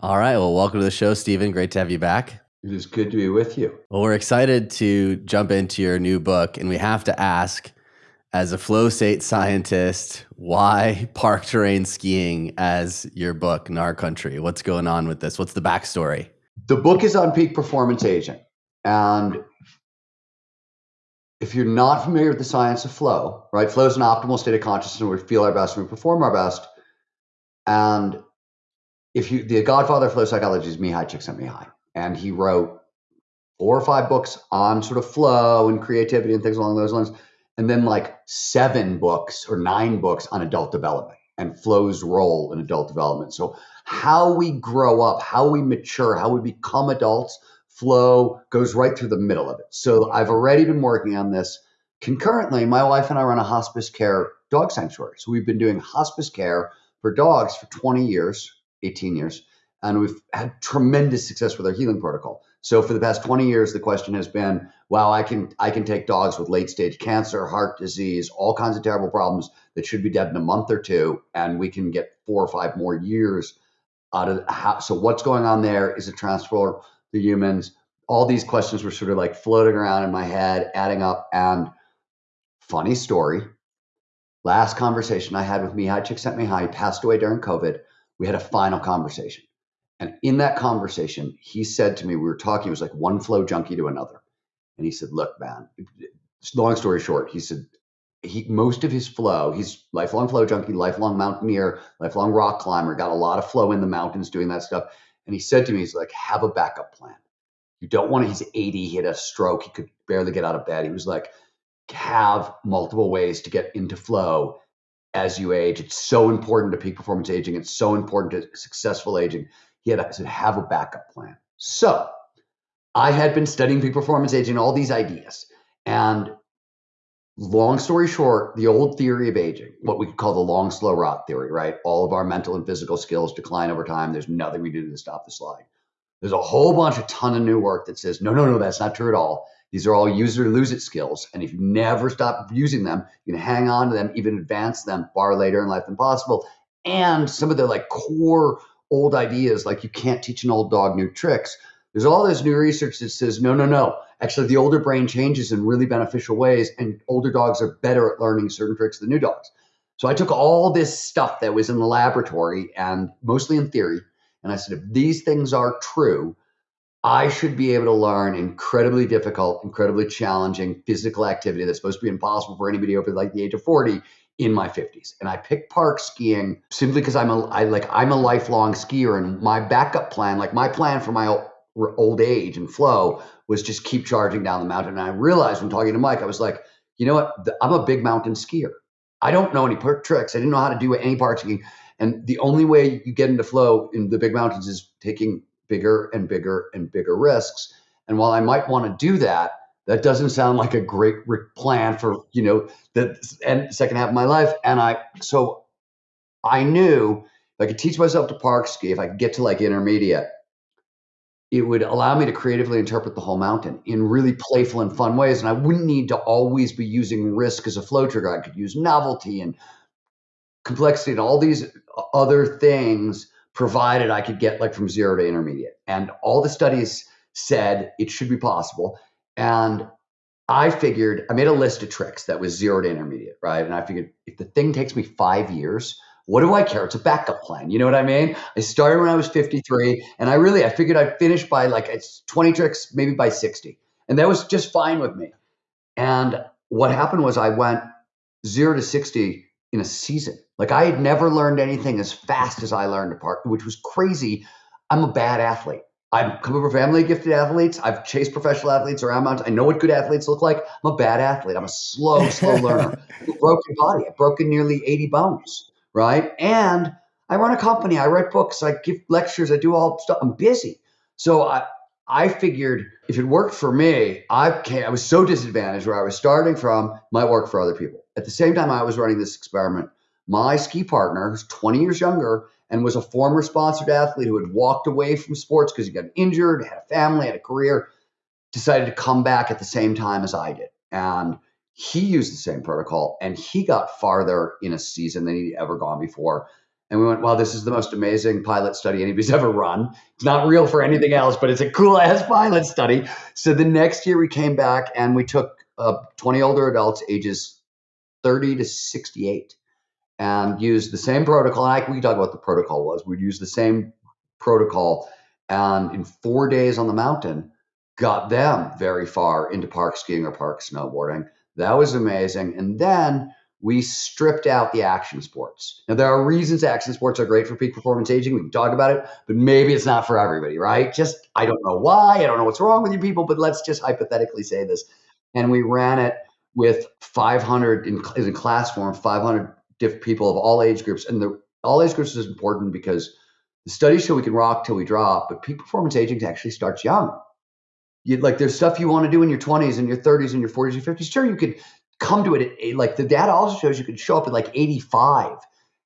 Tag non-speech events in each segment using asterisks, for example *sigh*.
All right. Well, welcome to the show, Stephen. Great to have you back. It is good to be with you. Well, we're excited to jump into your new book, and we have to ask, as a flow state scientist, why park terrain skiing as your book Gnar Country? What's going on with this? What's the backstory? The book is on peak performance aging. And if you're not familiar with the science of flow, right? Flow is an optimal state of consciousness where we feel our best and we perform our best. And if you the godfather of flow psychology is Mihaly Csikszentmihalyi, and he wrote four or five books on sort of flow and creativity and things along those lines, and then like seven books or nine books on adult development and flow's role in adult development. So how we grow up, how we mature, how we become adults, flow goes right through the middle of it. So I've already been working on this concurrently. My wife and I run a hospice care dog sanctuary. So we've been doing hospice care for dogs for 20 years 18 years. And we've had tremendous success with our healing protocol. So for the past 20 years, the question has been, wow, I can I can take dogs with late stage cancer, heart disease, all kinds of terrible problems that should be dead in a month or two, and we can get four or five more years out of how so what's going on there? Is it transfer to humans? All these questions were sort of like floating around in my head, adding up. And funny story, last conversation I had with Mihaly Csikszentmihalyi he passed away during COVID we had a final conversation. And in that conversation, he said to me, we were talking, it was like one flow junkie to another. And he said, Look, man, long story short, he said, he most of his flow, he's lifelong flow junkie, lifelong mountaineer, lifelong rock climber, got a lot of flow in the mountains doing that stuff. And he said to me, he's like, have a backup plan. You don't want to, he's 80, he had a stroke, he could barely get out of bed. He was like, have multiple ways to get into flow as you age. It's so important to peak performance aging. It's so important to successful aging. He had to have a backup plan. So I had been studying peak performance aging, all these ideas. And long story short, the old theory of aging, what we could call the long, slow rot theory, right? All of our mental and physical skills decline over time. There's nothing we do to stop the slide. There's a whole bunch, a ton of new work that says, no, no, no, that's not true at all. These are all use or lose it skills. And if you never stop using them, you can hang on to them, even advance them far later in life than possible. And some of the like core old ideas, like you can't teach an old dog new tricks. There's all this new research that says, no, no, no. Actually, the older brain changes in really beneficial ways, and older dogs are better at learning certain tricks than new dogs. So I took all this stuff that was in the laboratory and mostly in theory, and I said, if these things are true, I should be able to learn incredibly difficult, incredibly challenging physical activity that's supposed to be impossible for anybody over like the age of 40 in my 50s. And I picked park skiing simply because I'm a I like I'm a lifelong skier and my backup plan, like my plan for my old age and flow was just keep charging down the mountain. And I realized when talking to Mike, I was like, you know what? I'm a big mountain skier. I don't know any tricks. I didn't know how to do any park skiing. And the only way you get into flow in the big mountains is taking bigger and bigger and bigger risks. And while I might want to do that, that doesn't sound like a great plan for you know the second half of my life. And I so I knew if I could teach myself to park ski, if I could get to like intermediate, it would allow me to creatively interpret the whole mountain in really playful and fun ways. And I wouldn't need to always be using risk as a flow trigger. I could use novelty and complexity and all these other things provided I could get like from zero to intermediate. And all the studies said it should be possible. And I figured I made a list of tricks that was zero to intermediate, right? And I figured if the thing takes me five years, what do I care? It's a backup plan. You know what I mean? I started when I was 53, and I really I figured I'd finish by like it's 20 tricks, maybe by 60. And that was just fine with me. And what happened was I went zero to 60 in a season. Like I had never learned anything as fast as I learned to park, which was crazy. I'm a bad athlete. I've come from a family of gifted athletes. I've chased professional athletes around mountains. I know what good athletes look like. I'm a bad athlete. I'm a slow, slow *laughs* learner. broken body. I've broken nearly 80 bones, right? And I run a company. I write books. I give lectures. I do all stuff. I'm busy. So I, I figured if it worked for me, I I was so disadvantaged where I was starting from might work for other people. At the same time, I was running this experiment. My ski partner, who's 20 years younger and was a former sponsored athlete who had walked away from sports because he got injured, had a family, had a career, decided to come back at the same time as I did. And he used the same protocol and he got farther in a season than he'd ever gone before. And we went, wow, this is the most amazing pilot study anybody's *laughs* ever run. It's not real for anything else, but it's a cool ass pilot study. So the next year we came back and we took uh, 20 older adults, ages 30 to 68, and used the same protocol. I, we can talk about the protocol was. We'd use the same protocol. And in four days on the mountain, got them very far into park skiing or park snowboarding. That was amazing. And then we stripped out the action sports. Now, there are reasons action sports are great for peak performance aging. We can talk about it, but maybe it's not for everybody, right? Just, I don't know why. I don't know what's wrong with you people, but let's just hypothetically say this. And we ran it with 500 in, in class form, 500 different people of all age groups. And the all age groups is important because the studies show we can rock till we drop, but peak performance aging actually starts young. You, like there's stuff you want to do in your 20s and your 30s and your 40s and 50s. Sure, you could come to it at like the data also shows you can show up at like 85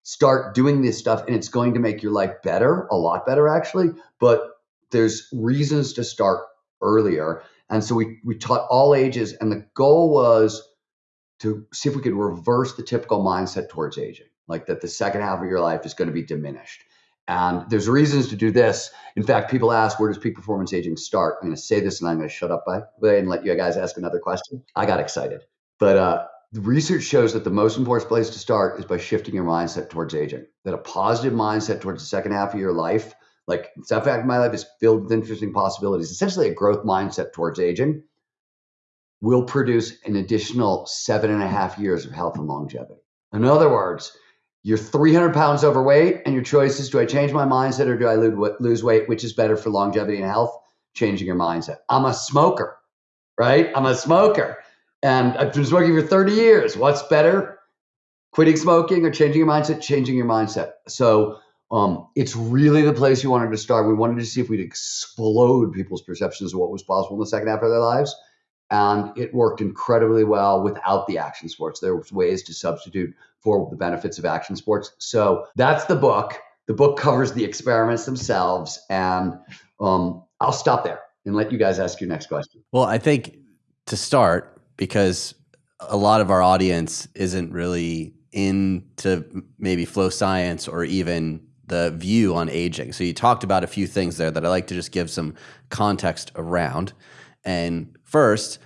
start doing this stuff and it's going to make your life better a lot better actually but there's reasons to start earlier and so we we taught all ages and the goal was to see if we could reverse the typical mindset towards aging like that the second half of your life is going to be diminished. And there's reasons to do this. In fact people ask where does peak performance aging start? I'm going to say this and i'm going to shut up by and let you guys ask another question. I got excited. But uh, the research shows that the most important place to start is by shifting your mindset towards aging. That a positive mindset towards the second half of your life, like second half of my life is filled with interesting possibilities, essentially a growth mindset towards aging, will produce an additional seven and a half years of health and longevity. In other words, you're 300 pounds overweight, and your choice is do I change my mindset or do I lose weight? Which is better for longevity and health? Changing your mindset. I'm a smoker, right? I'm a smoker. And I've been smoking for 30 years. What's better? Quitting smoking or changing your mindset? Changing your mindset. So um, it's really the place you wanted to start. We wanted to see if we'd explode people's perceptions of what was possible in the second half of their lives. And it worked incredibly well without the action sports. There was ways to substitute for the benefits of action sports. So that's the book. The book covers the experiments themselves. And um, I'll stop there and let you guys ask your next question. Well, I think to start, because a lot of our audience isn't really into maybe flow science or even the view on aging. So you talked about a few things there that I like to just give some context around. And first,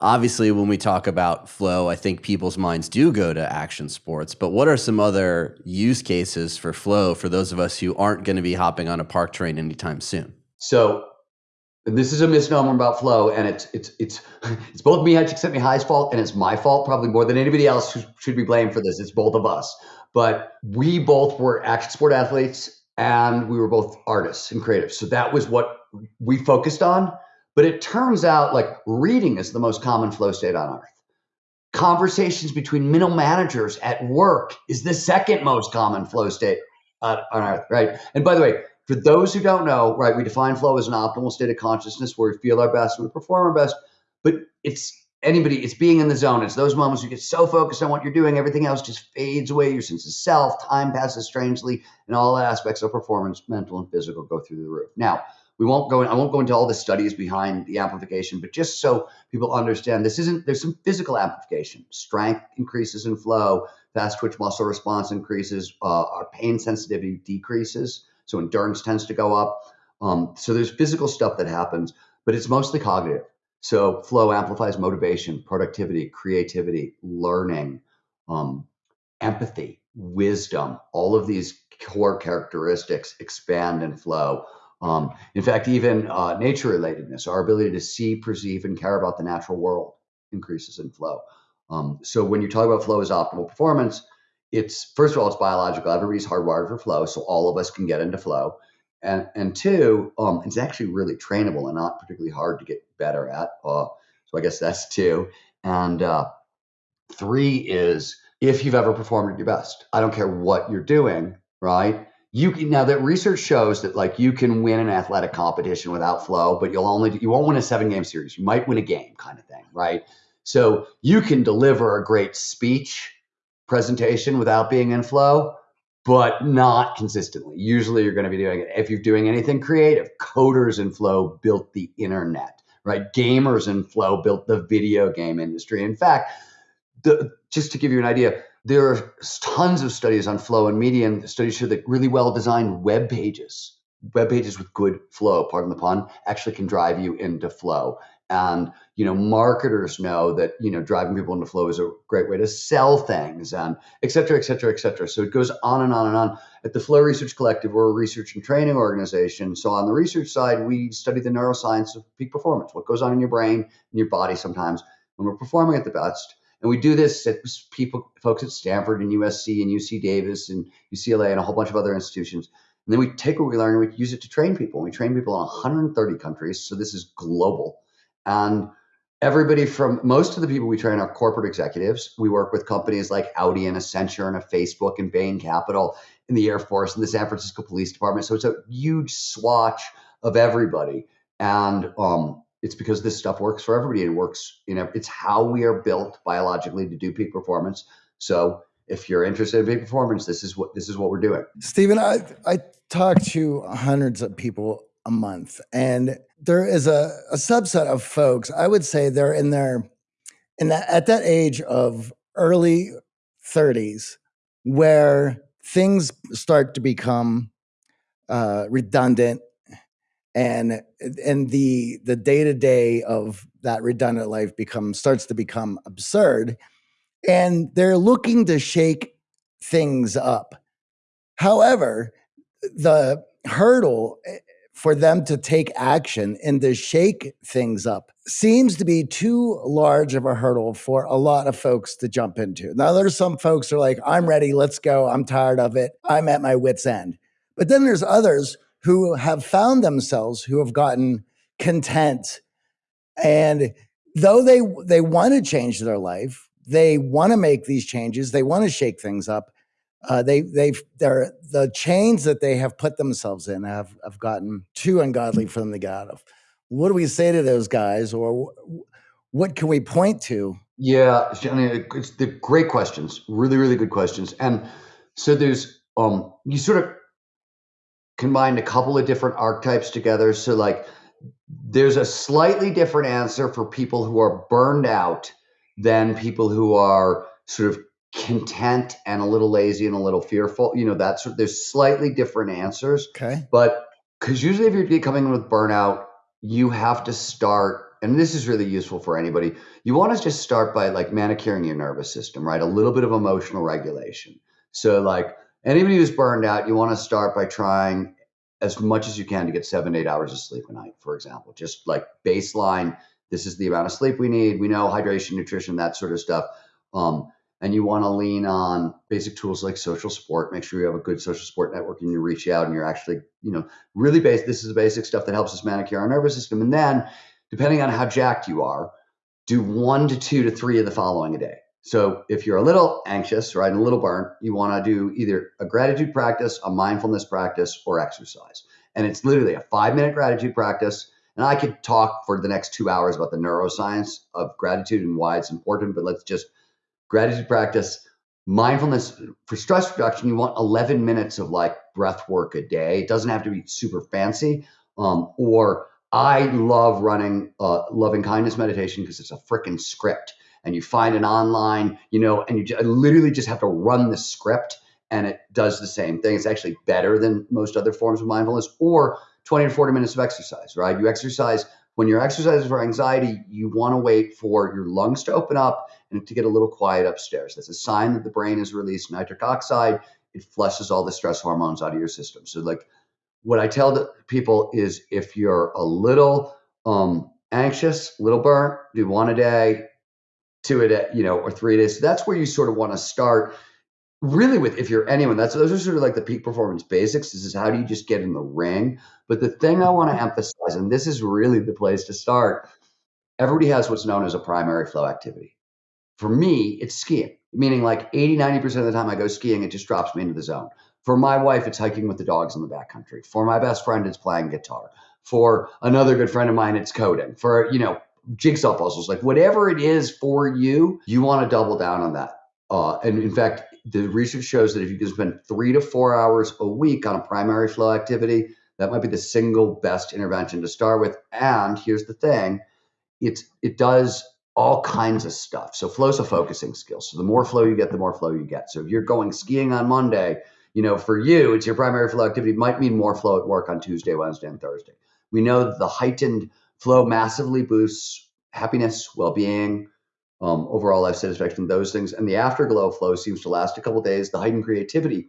obviously when we talk about flow, I think people's minds do go to action sports, but what are some other use cases for flow for those of us who aren't going to be hopping on a park terrain anytime soon? So this is a misnomer about flow, and it's it's it's *laughs* it's both me, Csikszentmihalyi's fault, and it's my fault probably more than anybody else who should be blamed for this. It's both of us. But we both were action sport athletes, and we were both artists and creatives. So that was what we focused on. But it turns out like reading is the most common flow state on earth. Conversations between middle managers at work is the second most common flow state uh, on earth, right? And by the way, for those who don't know, right, we define flow as an optimal state of consciousness where we feel our best and we perform our best. But it's anybody, it's being in the zone. It's those moments you get so focused on what you're doing, everything else just fades away. Your sense of self, time passes strangely, and all aspects of performance, mental and physical, go through the roof. Now, we won't go in, I won't go into all the studies behind the amplification, but just so people understand, this isn't there's some physical amplification. Strength increases in flow, fast twitch muscle response increases, uh, our pain sensitivity decreases. So endurance tends to go up. Um, so there's physical stuff that happens, but it's mostly cognitive. So flow amplifies motivation, productivity, creativity, learning, um, empathy, wisdom. All of these core characteristics expand and flow. Um, in fact, even uh, nature relatedness, our ability to see, perceive, and care about the natural world increases in flow. Um, so when you talk about flow as optimal performance, it's first of all, it's biological. Everybody's hardwired for flow, so all of us can get into flow. And and two, um, it's actually really trainable and not particularly hard to get better at. Uh, so I guess that's two. And uh, three is if you've ever performed at your best. I don't care what you're doing, right? You can now that research shows that like you can win an athletic competition without flow, but you'll only you won't win a seven game series. You might win a game, kind of thing, right? So you can deliver a great speech presentation without being in flow, but not consistently. Usually you're going to be doing it. If you're doing anything creative, coders in flow built the internet, right? Gamers in flow built the video game industry. In fact, the, just to give you an idea, there are tons of studies on flow and median studies show that really well designed web pages web pages with good flow pardon the pun actually can drive you into flow. And you know marketers know that you know driving people into flow is a great way to sell things and et cetera et cetera et cetera. So it goes on and on and on. At the flow research collective we're a research and training organization. So on the research side we study the neuroscience of peak performance what goes on in your brain and your body sometimes when we're performing at the best and we do this at people, folks at Stanford and USC and UC Davis and UCLA and a whole bunch of other institutions. And then we take what we learn and we use it to train people. We train people in 130 countries. So this is global. And everybody from most of the people we train are corporate executives. We work with companies like Audi and Accenture and a Facebook and Bain Capital in the Air Force and the San Francisco Police Department. So it's a huge swatch of everybody. And um, it's because this stuff works for everybody. And works you know it's how we are built biologically to do peak performance. So if you're interested in peak performance this is what this is what we're doing. Stephen i i talk to hundreds of people a month and there is a, a subset of folks i would say they're in their in that at that age of early 30s where things start to become uh, redundant and and the the day-to-day of that redundant life becomes starts to become absurd and they're looking to shake things up however the hurdle eh, for them to take action and to shake things up seems to be too large of a hurdle for a lot of folks to jump into. Now, there's some folks who are like, I'm ready, let's go, I'm tired of it, I'm at my wits' end. But then there's others who have found themselves who have gotten content. And though they they want to change their life they want to make these changes they want to shake things up uh, they they've they're the chains that they have put themselves in have have gotten too ungodly for them to get out of. What do we say to those guys or what can we point to? Yeah I mean, it's the great questions really really good questions. And so there's um you sort of combined a couple of different archetypes together. So, like, there's a slightly different answer for people who are burned out than people who are sort of content and a little lazy and a little fearful. You know, that's there's slightly different answers. Okay. But because usually if you're coming in with burnout, you have to start, and this is really useful for anybody. You want to just start by like manicuring your nervous system, right? A little bit of emotional regulation. So, like, Anybody who's burned out, you want to start by trying as much as you can to get seven, eight hours of sleep a night, for example. Just like baseline, this is the amount of sleep we need. We know hydration, nutrition, that sort of stuff. Um, and you want to lean on basic tools like social support. Make sure you have a good social support network and you reach out and you're actually, you know, really base. This is the basic stuff that helps us manicure our nervous system. And then, depending on how jacked you are, do one to two to three of the following a day. So if you're a little anxious, right, and a little burnt, you want to do either a gratitude practice, a mindfulness practice, or exercise. And it's literally a five minute gratitude practice. And I could talk for the next two hours about the neuroscience of gratitude and why it's important, but let's just gratitude practice. Mindfulness for stress reduction, you want 11 minutes of like breath work a day. It doesn't have to be super fancy. Um, or I love running uh, loving kindness meditation because it's a freaking script and you find an online, you know, and you literally just have to run the script and it does the same thing. It's actually better than most other forms of mindfulness or 20 to 40 minutes of exercise, right? You exercise when you're exercising for anxiety, you want to wait for your lungs to open up and to get a little quiet upstairs. That's a sign that the brain has released nitric oxide. It flushes all the stress hormones out of your system. So, like, what I tell the people is if you're a little um, anxious, little burnt, do one a day, two a day, you know, or three days. So that's where you sort of want to start. Really, with if you're anyone, that's those are sort of like the peak performance basics. This is how do you just get in the ring. But the thing I want to emphasize, and this is really the place to start, everybody has what's known as a primary flow activity. For me, it's skiing, meaning like 80, 90% of the time I go skiing, it just drops me into the zone. For my wife, it's hiking with the dogs in the backcountry. For my best friend, it's playing guitar. For another good friend of mine, it's coding. For, you know, jigsaw puzzles, like whatever it is for you, you want to double down on that. Uh, and in fact, the research shows that if you can spend three to four hours a week on a primary flow activity, that might be the single best intervention to start with. And here's the thing: it's it does all kinds of stuff. So flow's a focusing skill. So the more flow you get, the more flow you get. So if you're going skiing on Monday, you know, for you, it's your primary flow activity might mean more flow at work on Tuesday, Wednesday, and Thursday. We know the heightened flow massively boosts happiness, well-being, um, overall life satisfaction, those things. And the afterglow flow seems to last a couple days. The heightened creativity,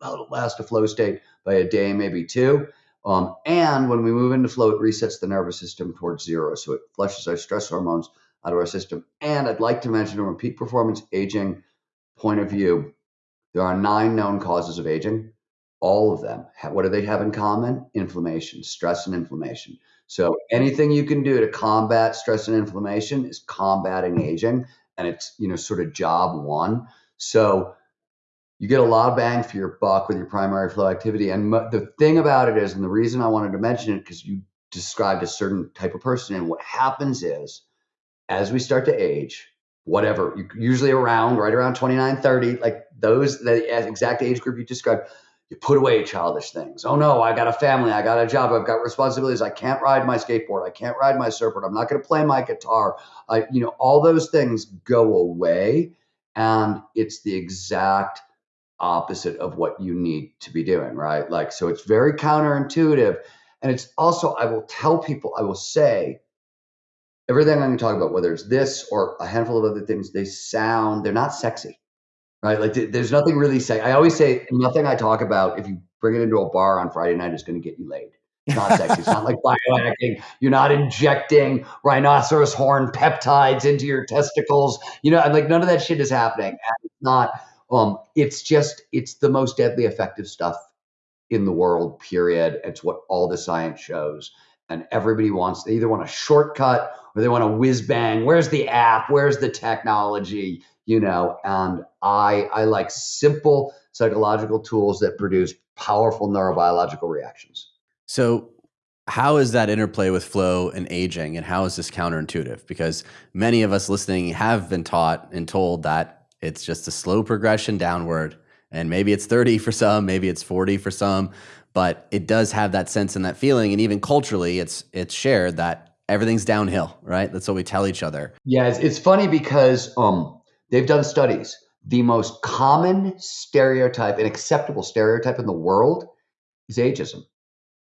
well, it'll last a flow state by a day, maybe two. Um, and when we move into flow, it resets the nervous system towards zero. So it flushes our stress hormones out of our system. And I'd like to mention from a peak performance aging point of view, there are nine known causes of aging. All of them, what do they have in common? Inflammation, stress, and inflammation. So anything you can do to combat stress and inflammation is combating aging, and it's you know sort of job one. So you get a lot of bang for your buck with your primary flow activity. And the thing about it is, and the reason I wanted to mention it because you described a certain type of person, and what happens is, as we start to age, whatever, usually around right around 29, 30, like those the exact age group you described you put away childish things. Oh no, I got a family, I got a job, I've got responsibilities. I can't ride my skateboard, I can't ride my surfboard, I'm not going to play my guitar. I, you know, all those things go away, and it's the exact opposite of what you need to be doing, right? Like, so it's very counterintuitive, and it's also I will tell people, I will say. Everything I'm going to talk about, whether it's this or a handful of other things, they sound, they're not sexy right? Like there's nothing really say. I always say nothing I talk about. If you bring it into a bar on Friday night, is going to get you laid. It's not sexy. it's not like *laughs* biohacking. You're not injecting rhinoceros horn peptides into your testicles. You know, I'm like none of that shit is happening. It's not. Um, it's just it's the most deadly effective stuff in the world. Period. It's what all the science shows. And everybody wants. They either want a shortcut or they want a whiz bang. Where's the app? Where's the technology? You know and i i like simple psychological tools that produce powerful neurobiological reactions. So how is that interplay with flow and aging and how is this counterintuitive? Because many of us listening have been taught and told that it's just a slow progression downward and maybe it's 30 for some maybe it's 40 for some but it does have that sense and that feeling and even culturally it's it's shared that everything's downhill right? That's what we tell each other. Yeah it's, it's funny because um They've done studies. The most common stereotype, an acceptable stereotype in the world, is ageism.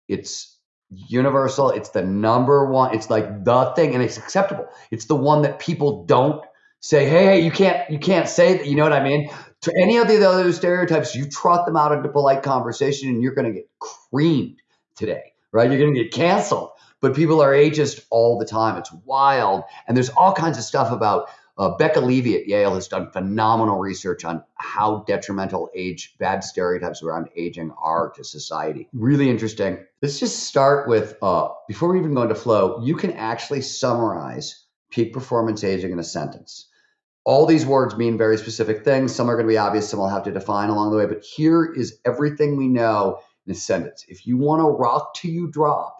It's universal. It's the number one. It's like the thing, and it's acceptable. It's the one that people don't say. Hey, hey, you can't, you can't say that. You know what I mean? To any of the other stereotypes, you trot them out into polite conversation, and you're going to get creamed today, right? You're going to get canceled. But people are ageist all the time. It's wild, and there's all kinds of stuff about uh, Becca Levy at Yale has done phenomenal research on how detrimental age, bad stereotypes around aging are to society. Really interesting. Let's just start with uh, before we even go into flow, you can actually summarize peak performance aging in a sentence. All these words mean very specific things. Some are going to be obvious, some we'll have to define along the way. But here is everything we know in a sentence. If you want to rock till you drop,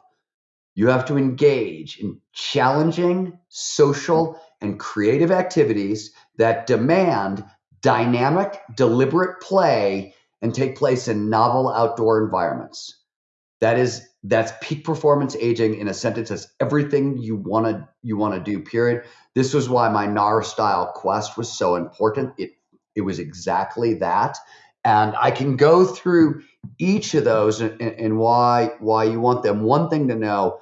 you have to engage in challenging social and creative activities that demand dynamic, deliberate play and take place in novel outdoor environments. That is that's peak performance aging in a sentence. That's everything you want to you want to do. Period. This was why my gnar style quest was so important. It it was exactly that, and I can go through each of those and, and why why you want them. One thing to know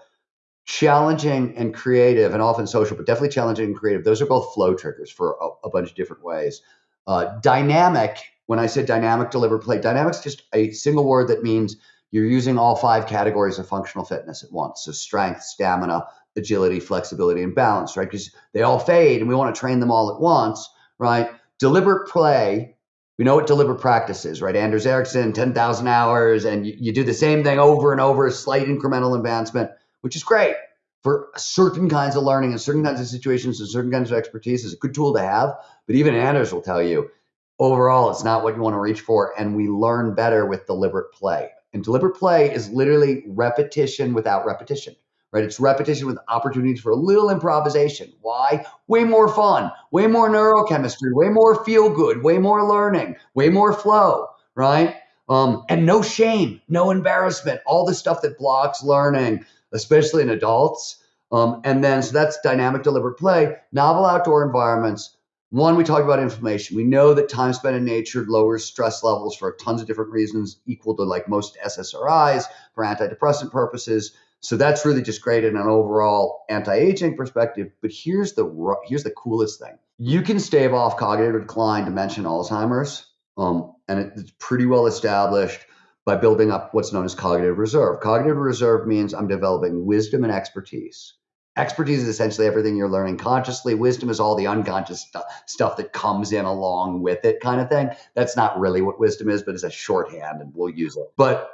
challenging and creative and often social, but definitely challenging and creative. Those are both flow triggers for a, a bunch of different ways. Uh, dynamic, when I said dynamic deliver play, dynamic's just a single word that means you're using all five categories of functional fitness at once. So strength, stamina, agility, flexibility, and balance, right? Because they all fade and we want to train them all at once, right? Deliberate play, we know what deliberate practice is, right? Anders Ericsson, 10,000 hours, and you, you do the same thing over and over, slight incremental advancement which is great for certain kinds of learning and certain kinds of situations and certain kinds of expertise is a good tool to have. But even Anders will tell you, overall, it's not what you want to reach for. And we learn better with deliberate play. And deliberate play is literally repetition without repetition, right? It's repetition with opportunities for a little improvisation. Why? Way more fun, way more neurochemistry, way more feel good, way more learning, way more flow, right? Um, and no shame, no embarrassment, all the stuff that blocks learning, especially in adults. Um, and then, so that's dynamic, deliberate play. Novel outdoor environments. One, we talked about inflammation. We know that time spent in nature lowers stress levels for tons of different reasons, equal to like most SSRIs for antidepressant purposes. So that's really just great in an overall anti-aging perspective. But here's the here's the coolest thing: you can stave off cognitive decline, dementia, Alzheimer's, um, and it's pretty well established by building up what's known as cognitive reserve. Cognitive reserve means I'm developing wisdom and expertise. Expertise is essentially everything you're learning consciously. Wisdom is all the unconscious stu- stuff that comes in along with it, kind of thing. That's not really what wisdom is, but it's a shorthand, and we'll use it. But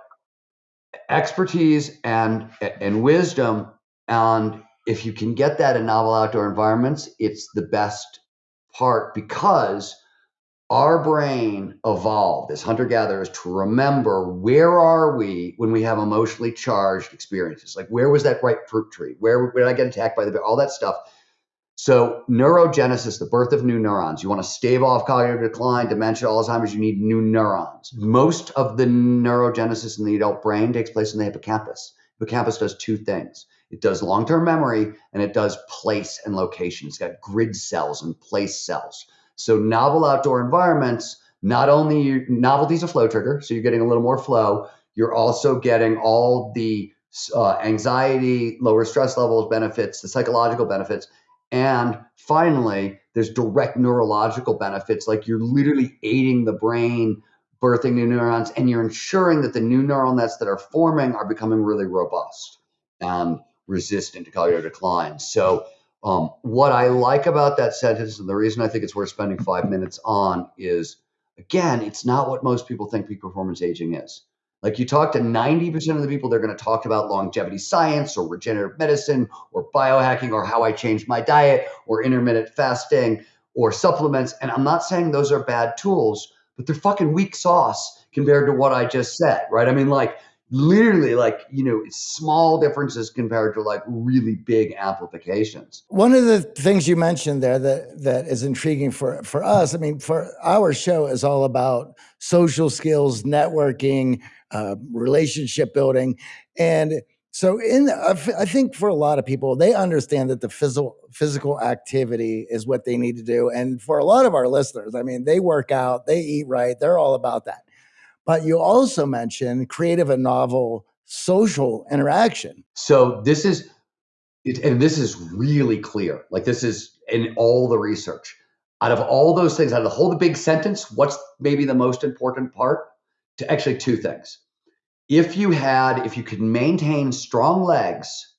expertise and and wisdom, and if you can get that in novel outdoor environments, it's the best part because our brain evolved as hunter gatherers to remember where are we when we have emotionally charged experiences? Like where was that ripe fruit tree? Where, where did i get attacked by the bear? All that stuff. So neurogenesis the birth of new neurons. You want to stave off cognitive decline dementia alzheimer's you need new neurons. Most of the neurogenesis in the adult brain takes place in the hippocampus. Hippocampus does two things. It does long-term memory and it does place and location. It's got grid cells and place cells so novel outdoor environments, not only novelty is a flow trigger, so you're getting a little more flow. You're also getting all the uh, anxiety, lower stress levels benefits, the psychological benefits, and finally, there's direct neurological benefits. Like you're literally aiding the brain, birthing new neurons, and you're ensuring that the new neural nets that are forming are becoming really robust and resistant to cognitive decline. So um, what I like about that sentence, and the reason I think it's worth spending five minutes on, is again, it's not what most people think peak performance aging is. Like you talk to 90% of the people, they're going to talk about longevity science or regenerative medicine or biohacking or how I changed my diet or intermittent fasting or supplements. And I'm not saying those are bad tools, but they're fucking weak sauce compared to what I just said, right? I mean, like literally like you know small differences compared to like really big amplifications one of the things you mentioned there that that is intriguing for for us i mean for our show is all about social skills networking uh, relationship building. And so in i think for a lot of people they understand that the physical physical activity is what they need to do. And for a lot of our listeners i mean they work out they eat right they're all about that but you also mentioned creative and novel social interaction. So this is, and this is really clear. Like this is in all the research. Out of all those things, out of the whole the big sentence, what's maybe the most important part? To actually two things. If you had, if you could maintain strong legs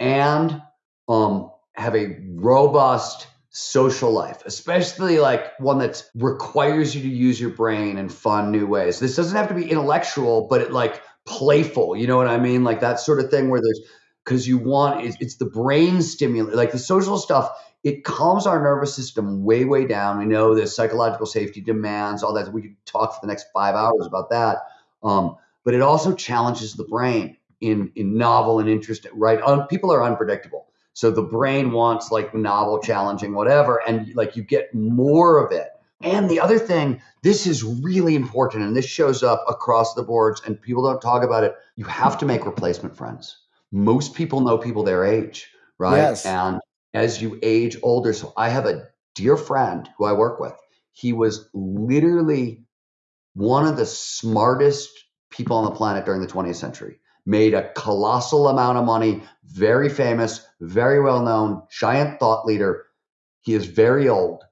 and um, have a robust social life, especially like one that requires you to use your brain in fun new ways. This doesn't have to be intellectual, but it like playful. You know what I mean? Like that sort of thing where there's because you want it's, it's the brain stimulate, like the social stuff. It calms our nervous system way, way down. We know the psychological safety demands, all that. We could talk for the next five hours about that. Um, but it also challenges the brain in in novel and interesting. Right? Un, people are unpredictable so the brain wants like novel, challenging, whatever, and like you get more of it. And the other thing, this is really important, and this shows up across the boards, and people don't talk about it. You have to make replacement friends. Most people know people their age, right? Yes. And as you age older, so I have a dear friend who I work with. He was literally one of the smartest people on the planet during the 20th century made a colossal amount of money, very famous, very well known, giant thought leader. He is very old.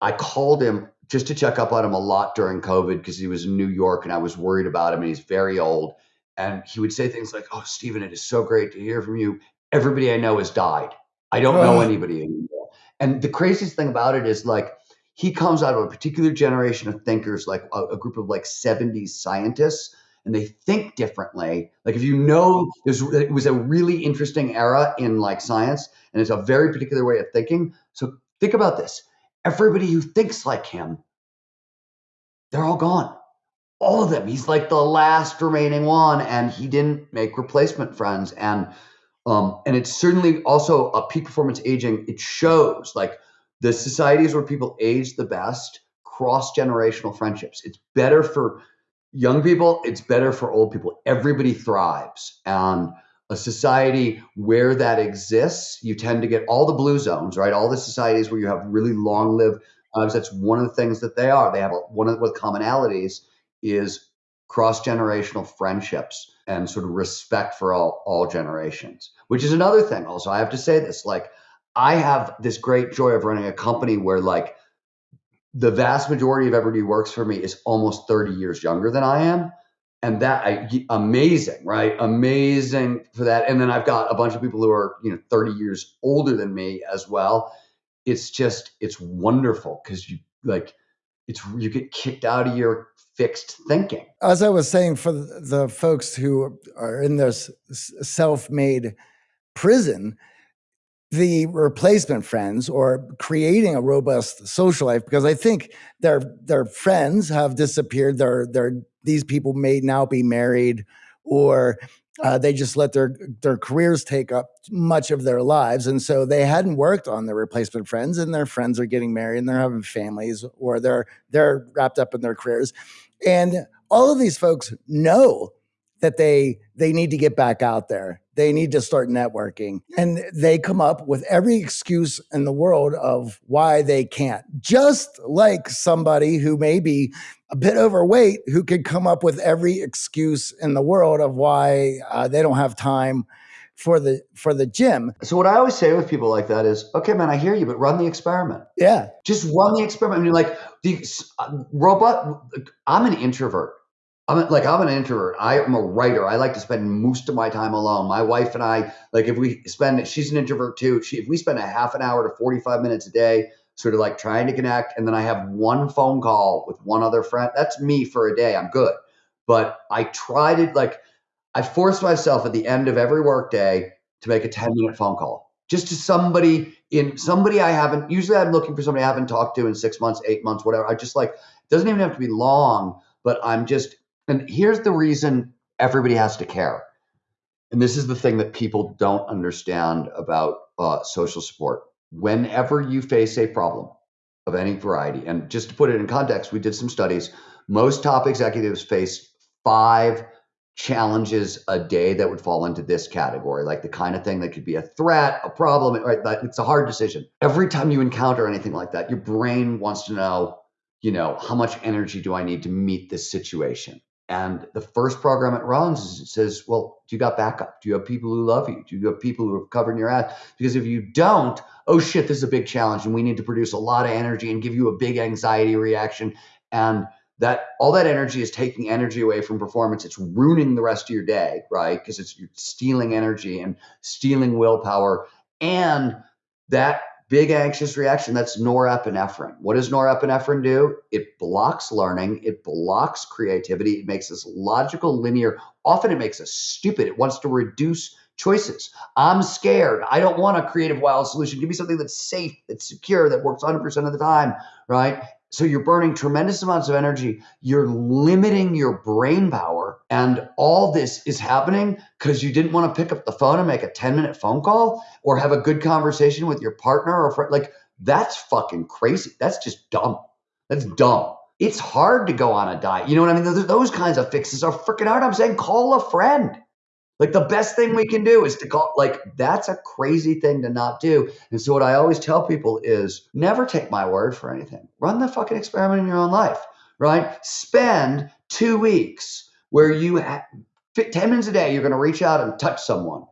I called him just to check up on him a lot during COVID because he was in New York and I was worried about him and he's very old. And he would say things like, Oh, Stephen, it is so great to hear from you. Everybody I know has died. I don't know anybody anymore. And the craziest thing about it is like, he comes out of a particular generation of thinkers, like a, a group of like 70s scientists and they think differently. Like if you know, there's it was a really interesting era in like science, and it's a very particular way of thinking. So think about this: everybody who thinks like him, they're all gone. All of them. He's like the last remaining one, and he didn't make replacement friends. And um, and it's certainly also a peak performance aging. It shows like the societies where people age the best, cross generational friendships. It's better for young people, it's better for old people. Everybody thrives. And a society where that exists, you tend to get all the blue zones, right? All the societies where you have really long lived lives. That's one of the things that they are. They have a, one of the commonalities is cross generational friendships and sort of respect for all all generations. Which is another thing. Also, I have to say this: like, I have this great joy of running a company where like the vast majority of everybody who works for me is almost 30 years younger than I am and that I, amazing, right? Amazing for that. And then I've got a bunch of people who are you know 30 years older than me as well. It's just it's wonderful because you like it's you get kicked out of your fixed thinking. As I was saying, for the folks who are in this self-made prison, the replacement friends or creating a robust social life because I think their their friends have disappeared. Their their these people may now be married or uh, they just let their their careers take up much of their lives and so they hadn't worked on their replacement friends and their friends are getting married and they're having families or they're they're wrapped up in their careers and all of these folks know that they they need to get back out there they need to start networking and they come up with every excuse in the world of why they can't just like somebody who may be a bit overweight who could come up with every excuse in the world of why uh, they don't have time for the for the gym. So what I always say with people like that is, okay, man, I hear you, but run the experiment. Yeah, just run the experiment. I mean, like the uh, robot. I'm an introvert. I'm like I'm an introvert. I am a writer. I like to spend most of my time alone. My wife and I, like, if we spend, she's an introvert too. She, if we spend a half an hour to 45 minutes a day sort of like trying to connect. And then I have one phone call with one other friend. That's me for a day. I'm good. But I try to like, I force myself at the end of every workday to make a 10 minute phone call just to somebody in somebody I haven't, usually I'm looking for somebody I haven't talked to in six months, eight months, whatever. I just like, doesn't even have to be long, but I'm just, and here's the reason everybody has to care. And this is the thing that people don't understand about uh, social support whenever you face a problem of any variety, and just to put it in context, we did some studies. Most top executives face five challenges a day that would fall into this category, like the kind of thing that could be a threat, a problem, right? It's a hard decision. Every time you encounter anything like that, your brain wants to know, you know, how much energy do I need to meet this situation? And the first program it runs is it says, well, do you got backup? Do you have people who love you? Do you have people who are covering your ass? Because if you don't, oh shit, this is a big challenge and we need to produce a lot of energy and give you a big anxiety reaction. And that all that energy is taking energy away from performance. It's ruining the rest of your day, right? Because it's you're stealing energy and stealing willpower. And that big anxious reaction that's norepinephrine. What does norepinephrine do? It blocks learning it blocks creativity it makes us logical linear often it makes us stupid it wants to reduce choices. I'm scared i don't want a creative wild solution give me something that's safe that's secure that works 100% of the time right so you're burning tremendous amounts of energy. You're limiting your brain power. And all this is happening because you didn't want to pick up the phone and make a 10 minute phone call or have a good conversation with your partner or friend. Like, that's fucking crazy. That's just dumb. That's dumb. It's hard to go on a diet. You know what I mean? Those, kinds of fixes are freaking hard. I'm saying call a friend. Like the best thing we can do is to call, like, that's a crazy thing to not do. And so, what I always tell people is never take my word for anything. Run the fucking experiment in your own life, right? Spend two weeks where you, have 10 minutes a day, you're going to reach out and touch someone,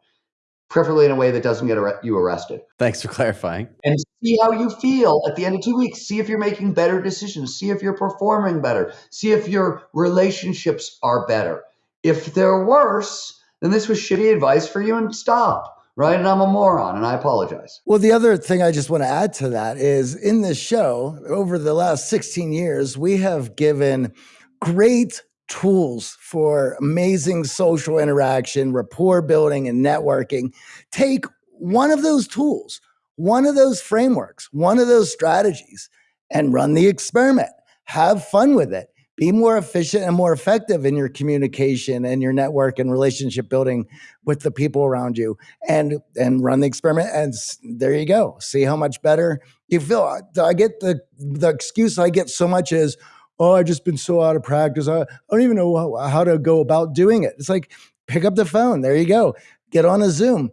preferably in a way that doesn't get you arrested. Thanks for clarifying. And see how you feel at the end of two weeks. See if you're making better decisions. See if you're performing better. See if your relationships are better. If they're worse, then this was shitty advice for you and stop. Right. And I'm a moron and I apologize. Well, the other thing I just want to add to that is in this show, over the last 16 years, we have given great tools for amazing social interaction, rapport building, and networking. Take one of those tools, one of those frameworks, one of those strategies, and run the experiment. Have fun with it be more efficient and more effective in your communication and your network and relationship building with the people around you and and run the experiment and there you go. See how much better you feel. I get the the excuse i get so much is oh i've just been so out of practice. I, I don't even know how to go about doing it. It's like pick up the phone. There you go. Get on a Zoom,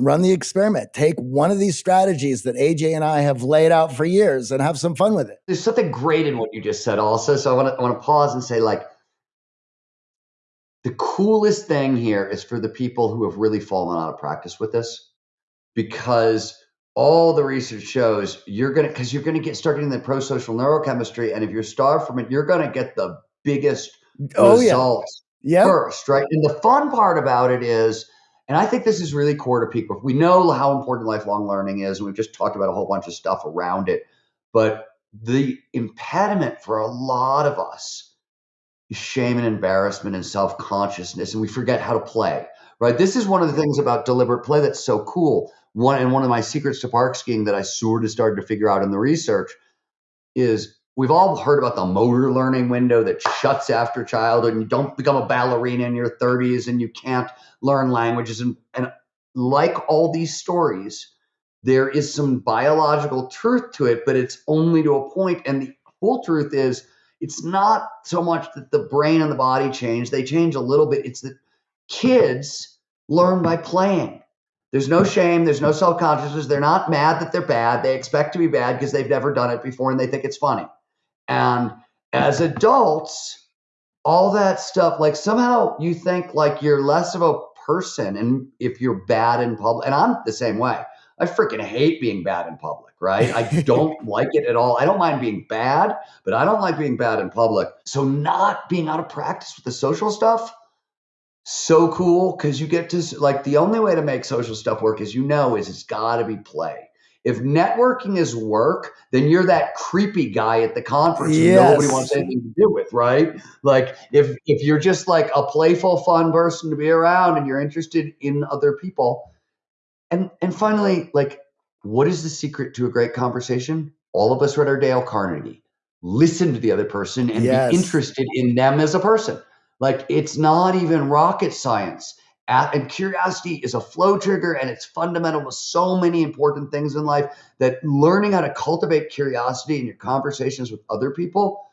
run the experiment, take one of these strategies that AJ and I have laid out for years and have some fun with it. There's something great in what you just said, also. So I want to I want to pause and say, like, the coolest thing here is for the people who have really fallen out of practice with this, because all the research shows you're gonna because you're gonna get start in the pro-social neurochemistry, and if you're starved from it, you're gonna get the biggest Oh, yeah. results Yeah. first, right? And the fun part about it is, and I think this is really core to people. We know how important lifelong learning is, and we've just talked about a whole bunch of stuff around it. But the impediment for a lot of us is shame and embarrassment and self consciousness, and we forget how to play, right? This is one of the things about deliberate play that's so cool. One and one of my secrets to park skiing that I sort of started to figure out in the research is we've all heard about the motor learning window that shuts after childhood and you don't become a ballerina in your 30s and you can't learn languages. And, and like all these stories there is some biological truth to it but it's only to a point. and the full truth is it's not so much that the brain and the body change they change a little bit. It's that kids learn by playing. There's no shame there's no self-consciousness. They're not mad that they're bad. They expect to be bad because they've never done it before and they think it's funny and as adults, all that stuff, like somehow you think like you're less of a person and if you're bad in public. And I'm the same way. I freaking hate being bad in public, right? I *laughs* don't like it at all. I don't mind being bad, but I don't like being bad in public. So not being out of practice with the social stuff, so cool because you get to like the only way to make social stuff work, as you know, is it's got to be play. If networking is work, then you're that creepy guy at the conference who nobody wants anything to do with, right? Like if if you're just like a playful, fun person to be around and you're interested in other people. And and finally, like, what is the secret to a great conversation? All of us read our Dale Carnegie. Listen to the other person and Yes. be interested in them as a person. Like it's not even rocket science. And curiosity is a flow trigger and it's fundamental to so many important things in life that learning how to cultivate curiosity in your conversations with other people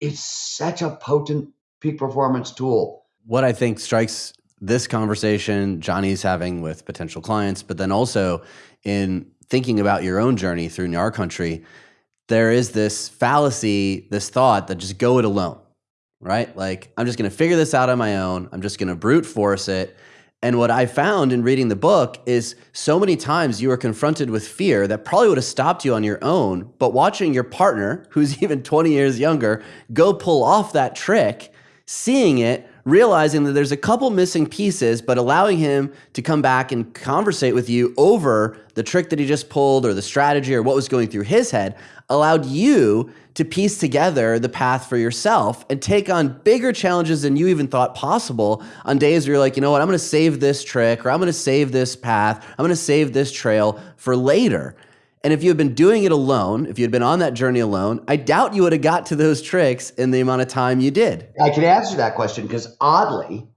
is such a potent peak performance tool. what I think strikes this conversation Johnny's having with potential clients, but then also in thinking about your own journey through Gnar Country, there is this fallacy, this thought that just go it alone, right? Like, I'm just going to figure this out on my own. I'm just going to brute force it. And what I found in reading the book is so many times you are confronted with fear that probably would have stopped you on your own, but watching your partner, who's *laughs* even 20 years younger, go pull off that trick, seeing it, realizing that there's a couple missing pieces, but allowing him to come back and conversate with you over the trick that he just pulled or the strategy or what was going through his head allowed you to piece together the path for yourself and take on bigger challenges than you even thought possible on days where you're like, you know what, I'm going to save this trick or I'm going to save this path, I'm going to save this trail for later. And if you had been doing it alone, if you had been on that journey alone, I doubt you would have got to those tricks in the amount of time you did. I can answer that question because oddly,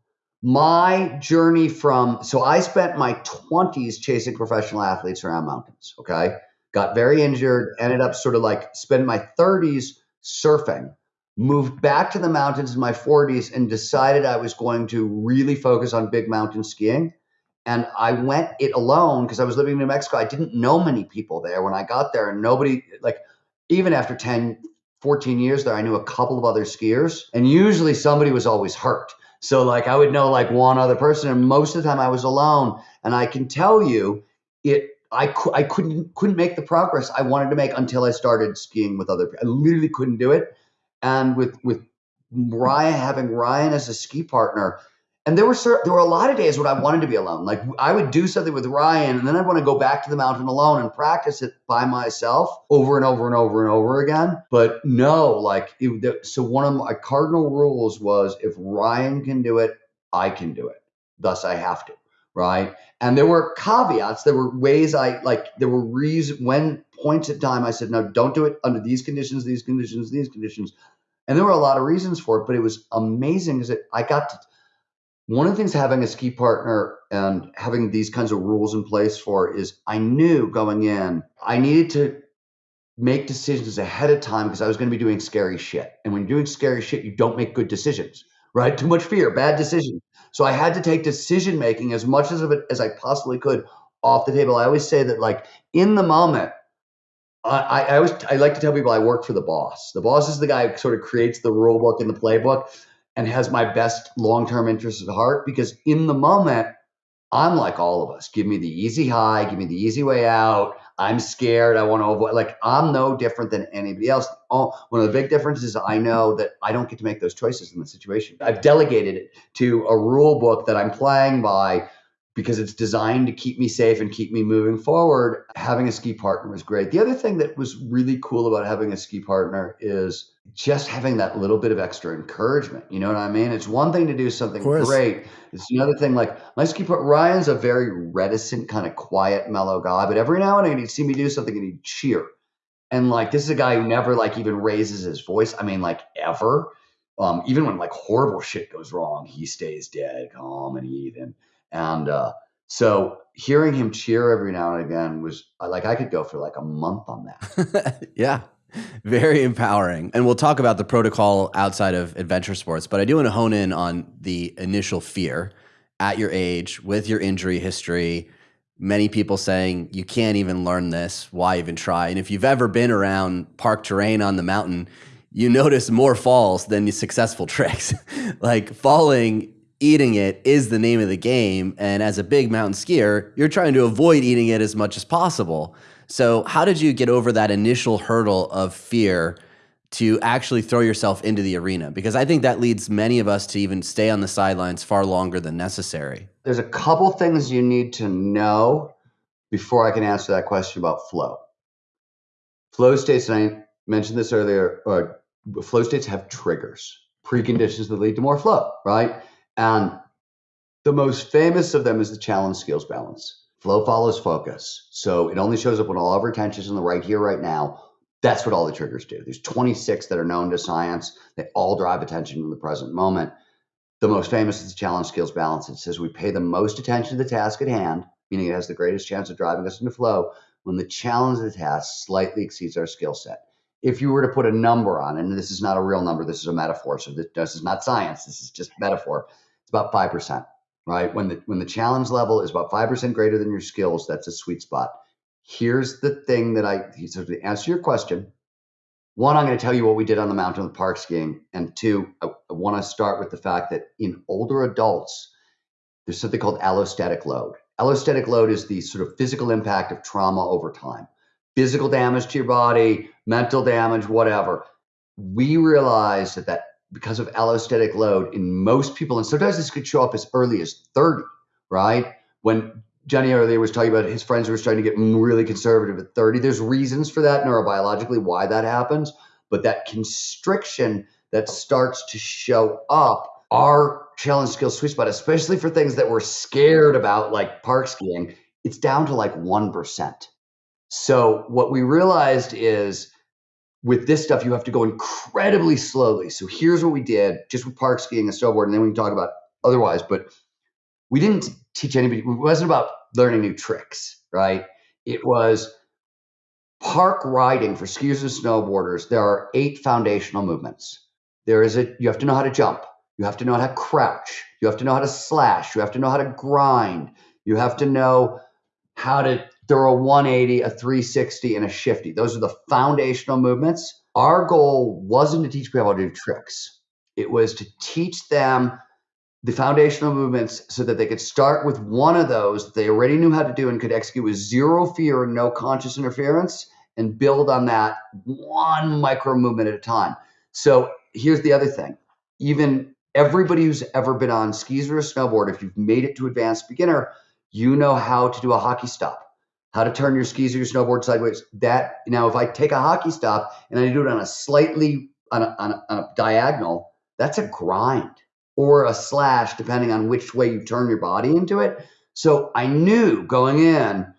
my journey from so I spent my 20s chasing professional athletes around mountains. Okay. Got very injured, ended up sort of like spending my 30s surfing, moved back to the mountains in my 40s and decided I was going to really focus on big mountain skiing. And I went it alone because I was living in New Mexico. I didn't know many people there when I got there, and nobody, like, even after 10, 14 years there, I knew a couple of other skiers, and usually somebody was always hurt. So, like, I would know like one other person, and most of the time I was alone. And I can tell you, it, I, I couldn't couldn't make the progress I wanted to make until I started skiing with other people. I literally couldn't do it. And with with Ryan having Ryan as a ski partner, and there were there were a lot of days when I wanted to be alone. Like I would do something with Ryan, and then I'd want to go back to the mountain alone and practice it by myself over and over and over and over again. But no, like it, so one of my cardinal rules was if Ryan can do it, I can do it. Thus, I have to. Right. And there were caveats. There were ways I like. There were reasons when points in time I said no, don't do it under these conditions, these conditions, these conditions. And there were a lot of reasons for it, but it was amazing because I got to one of the things having a ski partner and having these kinds of rules in place for is I knew going in, I needed to make decisions ahead of time because I was going to be doing scary shit. And when you're doing scary shit, you don't make good decisions, right? Too much fear, bad decision. So I had to take decision making as much as of it as I possibly could off the table. I always say that, like in the moment, I, I always I like to tell people I work for the boss. The boss is the guy who sort of creates the rule book and the playbook and has my best long term interests at heart because in the moment I'm like all of us. Give me the easy high, give me the easy way out. I'm scared. I want to avoid. Like I'm no different than anybody else. Oh, one of the big differences is I know that I don't get to make those choices in the situation. I've delegated it to a rule book that I'm playing by because it's designed to keep me safe and keep me moving forward. Having a ski partner was great. The other thing that was really cool about having a ski partner is just having that little bit of extra encouragement. You know what I mean? It's one thing to do something great. It's another thing like my ski partner, Ryan's a very reticent, kind of quiet, mellow guy, but every now and then he'd see me do something and he'd cheer. And like this is a guy who never like even raises his voice. I mean, like ever. Um, even when like horrible shit goes wrong, he stays dead calm and even. And uh, so hearing him cheer every now and again was uh, like I could go for like a month on that. *laughs* yeah. Very empowering. And we'll talk about the protocol outside of adventure sports, but I do want to hone in on the initial fear at your age with your injury history. Many people saying you can't even learn this. Why even try? And if you've ever been around park terrain on the mountain, you notice more falls than the successful *laughs* tricks. like falling eating it is the name of the game. And as a big mountain skier, you're trying to avoid eating it as much as possible. So, how did you get over that initial hurdle of fear to actually throw yourself into the arena? Because I think that leads many of us to even stay on the sidelines far longer than necessary. There's a couple things you need to know before I can answer that question about flow. Flow states, and I mentioned this earlier, uh, flow states have triggers, preconditions that lead to more flow, right? And the most famous of them is the challenge skills balance. Flow follows focus. So it only shows up when all of our attention is in the right here, right now. That's what all the triggers do. There's 26 that are known to science. They all drive attention in the present moment. The most famous is the challenge skills balance. It says we pay the most attention to the task at hand, meaning it has the greatest chance of driving us into flow when the challenge of the task slightly exceeds our skill set. If you were to put a number on, and this is not a real number, this is a metaphor. So this is not science. This is just metaphor It's about 5%, right? When the when the challenge level is about 5% greater than your skills, that's a sweet spot. Here's the thing that I so to answer your question, one, I'm going to tell you what we did on the mountain with park skiing. And two, I, I want to start with the fact that in older adults, there's something called allostatic load. Allostatic load is the sort of physical impact of trauma over time. Physical damage to your body, mental damage, whatever. We realized that that because of allostatic load in most people, and sometimes this could show up as early as 30, right? When Johnny earlier was talking about his friends were starting to get really conservative at 30. There's reasons for that neurobiologically why that happens, but that constriction that starts to show up our challenge skill sweet spot, especially for things that we're scared about, like park skiing, it's down to like 1%. So what we realized is with this stuff, you have to go incredibly slowly. So here's what we did just with park skiing and snowboard, and then we can talk about otherwise. But we didn't teach anybody, it wasn't about learning new tricks, right? It was park riding for skiers and snowboarders. There are eight foundational movements. There is a, you have to know how to jump. You have to know how to crouch. You have to know how to slash. You have to know how to grind. You have to know how to throw a 180, a 360, and a shifty. Those are the foundational movements. Our goal wasn't to teach people how to do tricks. It was to teach them the foundational movements so that they could start with one of those they already knew how to do and could execute with zero fear and no conscious interference and build on that one micro movement at a time. So here's the other thing. Even everybody who's ever been on skis or a snowboard, if you've made it to advanced beginner, you know how to do a hockey stop, how to turn your skis or your snowboard sideways. That now, if I take a hockey stop and I do it on a slightly on a, on a, on a diagonal, that's a grind or a slash, depending on which way you turn your body into it. So I knew going in,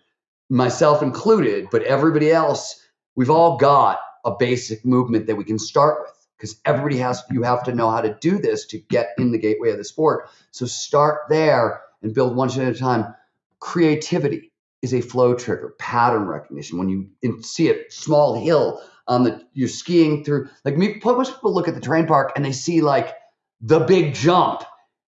myself included, but everybody else, we've all got a basic movement that we can start with because everybody has you have to know how to do this to get in the gateway of the sport. So start there and build one at a time creativity is a flow trigger, pattern recognition. When you see a small hill on the, you're skiing through, like me, most people look at the terrain park and they see like the big jump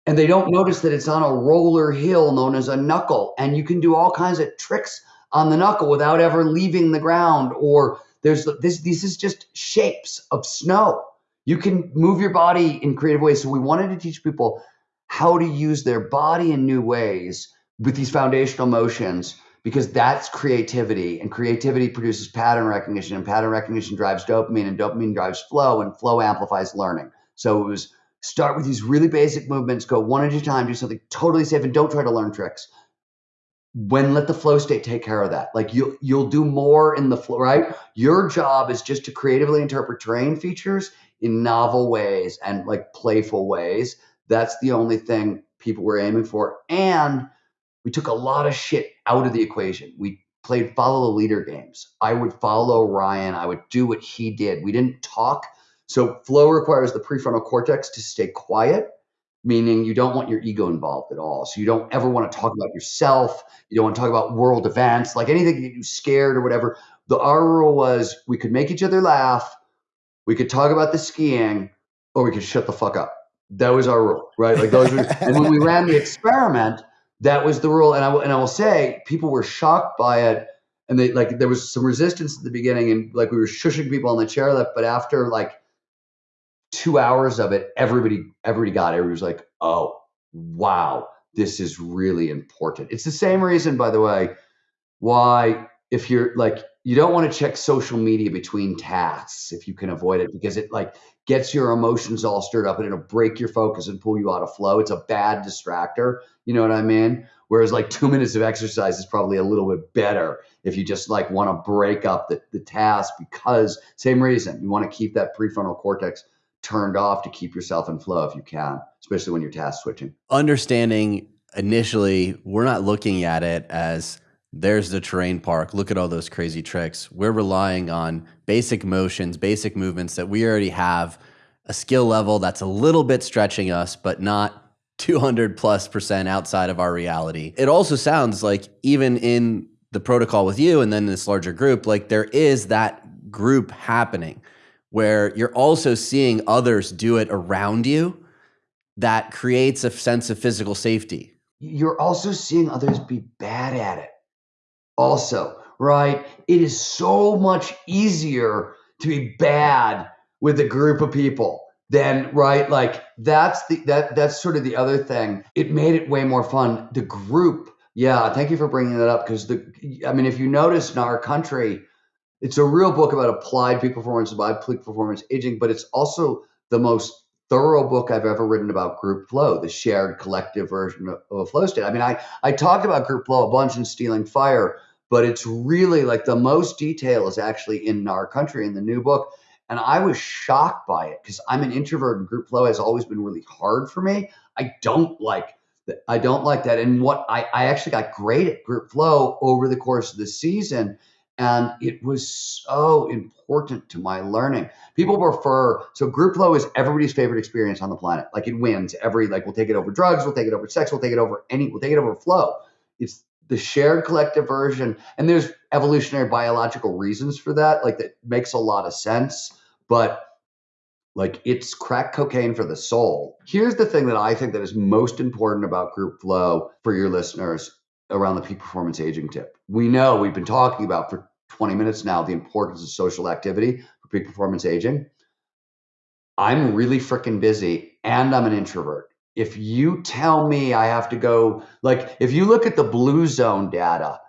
and they don't notice that it's on a roller hill known as a knuckle. And you can do all kinds of tricks on the knuckle without ever leaving the ground or there's this this is just shapes of snow. You can move your body in creative ways. So we wanted to teach people how to use their body in new ways with these foundational motions because that's creativity and creativity produces pattern recognition and pattern recognition drives dopamine and dopamine drives flow and flow amplifies learning. So it was start with these really basic movements go one at a time do something totally safe and don't try to learn tricks. When let the flow state take care of that. Like you'll you'll do more in the flow right? Your job is just to creatively interpret terrain features in novel ways and like playful ways. That's the only thing people were aiming for. And we took a lot of shit out of the equation we played follow the leader games i would follow ryan i would do what he did we didn't talk so flow requires the prefrontal cortex to stay quiet meaning you don't want your ego involved at all. So you don't ever want to talk about yourself. You don't want to talk about world events, like anything you scared or whatever. The our rule was we could make each other laugh, we could talk about the skiing, or we could shut the fuck up. That was our rule, right? Like those. Were, and when we ran the experiment, that was the rule. And I and I will say, people were shocked by it, and they like there was some resistance at the beginning, and like we were shushing people on the chairlift. But after like two hours of it, everybody, everybody got it. Everybody was like, oh, wow, this is really important. It's the same reason, by the way, why if you're like, you don't want to check social media between tasks if you can avoid it because it like gets your emotions all stirred up and it'll break your focus and pull you out of flow. It's a bad distractor. You know what I mean? Whereas like two *laughs* minutes of exercise is probably a little bit better if you just like want to break up the, the task because same reason you want to keep that prefrontal cortex turned off to keep yourself in flow if you can, especially when you're task switching. Understanding initially, we're not looking at it as there's the terrain park. Look at all those crazy tricks. We're relying on basic motions, basic movements that we already have a skill level that's a little bit stretching us, but not *laughs* 200 plus percent outside of our reality. It also sounds like even in the protocol with you and then this larger group, like there is that group happening where you're also seeing others do it around you that creates a sense of physical safety. You're also seeing others be bad at it. Also, right? It is so much easier to be bad with a group of people than right? Like that's the that that's sort of the other thing. It made it way more fun. The group yeah thank you for bringing that up because the i mean if you notice in Gnar Country it's a real book about applied peak performance, about peak performance aging, but it's also the most thorough book I've ever written about group flow, the shared collective version of, of a flow state. I mean, I, I talked about group flow a bunch in Stealing Fire, but it's really like the most detail is actually in Gnar Country in the new book. And I was shocked by it because I'm an introvert and group flow has always been really hard for me. I don't like that. I don't like that. And what I, I actually got great at group flow over the course of the season and it was so important to my learning. People prefer so group flow is everybody's favorite experience on the planet. Like it wins every like we'll take it over drugs, we'll take it over sex, we'll take it over any, we'll take it over flow. It's the shared collective version, and there's evolutionary biological reasons for that. Like that makes a lot of sense, but like it's crack cocaine for the soul. Here's the thing that I think that is most important about group flow for your listeners around the peak performance aging tip. We know we've been talking about for 20 minutes now the importance of social activity for peak performance aging. I'm really freaking busy and I'm an introvert. If you tell me I have to go, like, if you look at the blue zone data,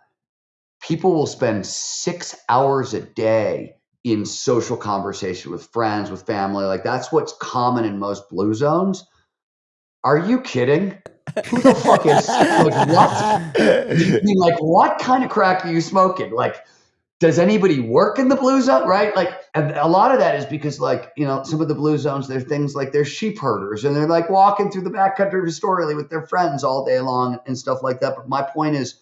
people will spend six hours a day in social conversation with friends, with family. Like, that's what's common in most blue zones. Are you kidding? Who the fuck is like what? *laughs* mean, like what kind of crack are you smoking? Like, does anybody work in the blue zone? Right? Like, and a lot of that is because like you know some of the blue zones there's things like they're sheep herders and they're like walking through the backcountry Astoria with their friends all day long and stuff like that. But my point is.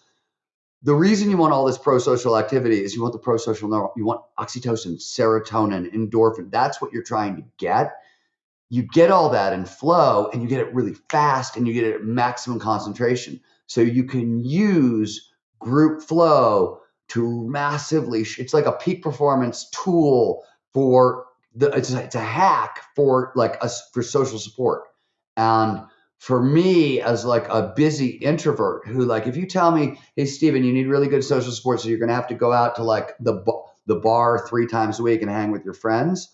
The reason you want all this pro-social activity is you want the pro-social neural, you want oxytocin, serotonin, endorphin. That's what you're trying to get you get all that in flow and you get it really fast and you get it at maximum concentration. So you can use group flow to massively, it's like a peak performance tool for the, it's a, it's a hack for like us for social support. And for me, as like a busy introvert who like, if you tell me, hey, Steven, you need really good social support, so you're going to have to go out to like the, the bar three times a week and hang with your friends.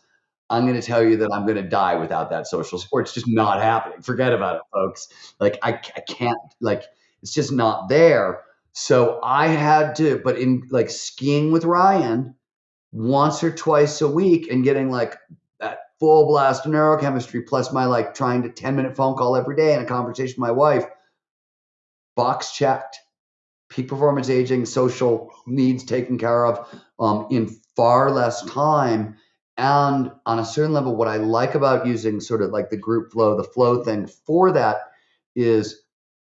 I'm going to tell you that I'm going to die without that social support. It's just not happening. Forget about it, folks. Like I, I can't like it's just not there. So I had to, but in like skiing with Ryan once or twice a week and getting like that full blast of neurochemistry plus my like trying to 10 minute phone call every day and a conversation with my wife, box checked. Peak performance aging, social needs taken care of um, in far less time. And on a certain level, what I like about using sort of like the group flow, the flow thing for that is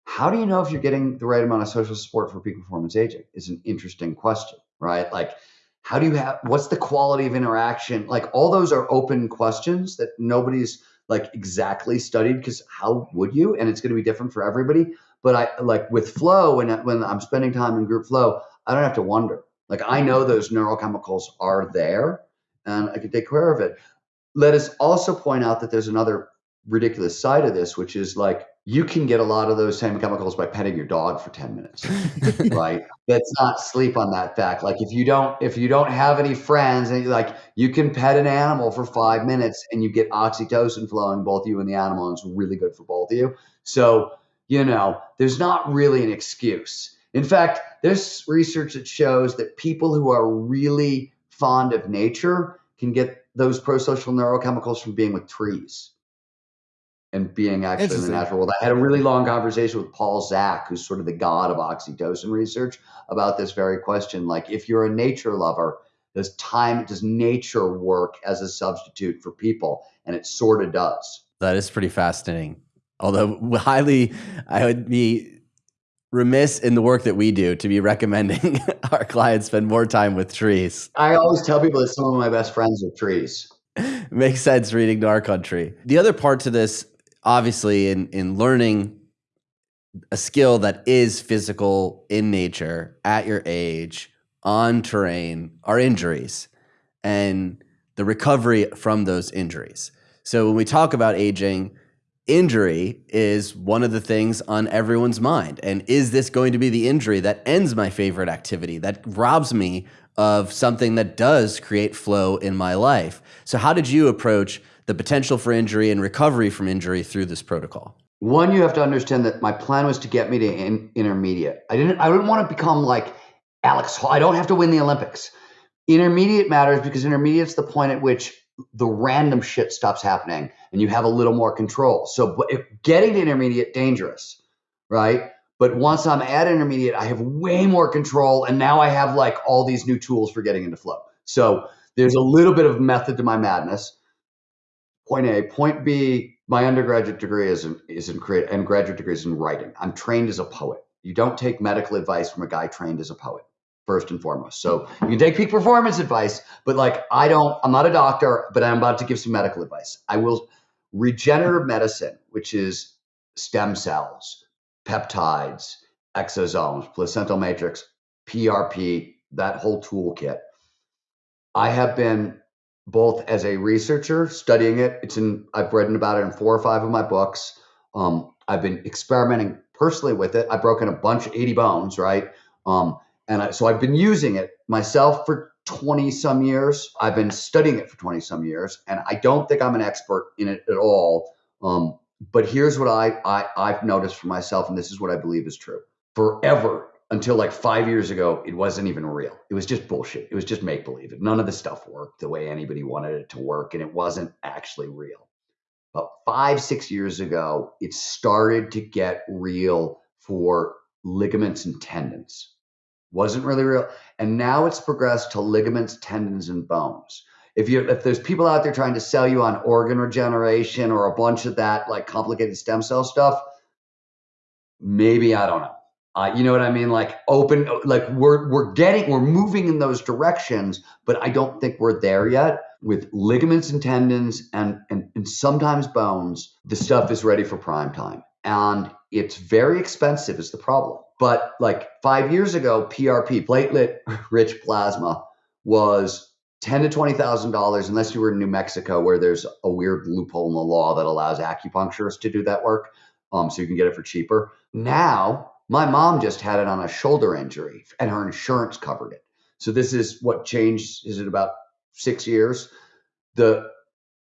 how do you know if you're getting the right amount of social support for peak performance aging is an interesting question right? Like how do you have what's the quality of interaction? Like all those are open questions that nobody's like exactly studied because how would you? And it's going to be different for everybody. But i like with flow when when i'm spending time in group flow i don't have to wonder. Like i know those neurochemicals are there and i can take care of it. Let us also point out that there's another ridiculous side of this which is like you can get a lot of those same chemicals by petting your dog for 10 minutes *laughs* right? Let's not sleep on that fact. Like if you don't if you don't have any friends and like you can pet an animal for five minutes and you get oxytocin flowing both you and the animal and it's really good for both of you. So you know there's not really an excuse. In fact there's research that shows that people who are really fond of nature can get those prosocial neurochemicals from being with trees and being actually in the natural world. I had a really long conversation with Paul Zak, who's sort of the god of oxytocin research, about this very question. Like, if you're a nature lover, does time, does nature work as a substitute for people? And it sort of does. That is pretty fascinating. Although, *laughs* highly, I would be remiss in the work that we do to be recommending *laughs* our clients spend more time with trees. I always tell people that some of my best friends are trees. *laughs* Makes sense reading to Gnar Country. The other part to this obviously in in learning a skill that is physical in nature at your age on terrain are injuries and the recovery from those injuries. So when we talk about aging, injury is one of the things on everyone's mind. And is this going to be the injury that ends my favorite activity, that robs me of something that does create flow in my life? So, how did you approach the potential for injury and recovery from injury through this protocol? One, you have to understand that my plan was to get me to in, intermediate. I didn't. I didn't want to become like Alex Hall. I don't have to win the Olympics. Intermediate matters because intermediate's the point at which the random shit stops happening and you have a little more control. So, getting to intermediate dangerous, right? But once I'm at intermediate, I have way more control, and now I have like all these new tools for getting into flow. So there's a little bit of method to my madness point A. Point B, my undergraduate degree is in, is in create and graduate degree is in writing. I'm trained as a poet. You don't take medical advice from a guy trained as a poet, first and foremost. So you can take peak performance advice, but like I don't, I'm not a doctor, but I'm about to give some medical advice. I will regenerative medicine, which is stem cells, peptides, exosomes, placental matrix, PRP, that whole toolkit. I have been both as a researcher studying it. It's in I've written about it in four or five of my books. Um, I've been experimenting personally with it. I've broken a bunch, of 80 bones, right? Um, and I, so I've been using it myself for 20 some years. I've been studying it for 20 some years, and I don't think I'm an expert in it at all. Um, but here's what I, I I've noticed for myself, and this is what I believe is true. Forever until like five years ago, it wasn't even real. It was just bullshit. It was just make believe. None of the stuff worked the way anybody wanted it to work, and it wasn't actually real. But five, six years ago, it started to get real for ligaments and tendons. Wasn't really real. And now it's progressed to ligaments, tendons, and bones. If you if there's people out there trying to sell you on organ regeneration or a bunch of that like complicated stem cell stuff, maybe I don't know uh, you know what I mean? Like open, like we're we're getting, we're moving in those directions, but I don't think we're there yet. With ligaments and tendons and and, and sometimes bones, the stuff is ready for prime time, and it's very expensive. Is the problem? But like five years ago, PRP, platelet *laughs* rich plasma, was ten to twenty thousand dollars, unless you were in New Mexico, where there's a weird loophole in the law that allows acupuncturists to do that work, um, so you can get it for cheaper. Now, my mom just had it on a shoulder injury, and her insurance covered it. So this is what changed. Is it about six years? The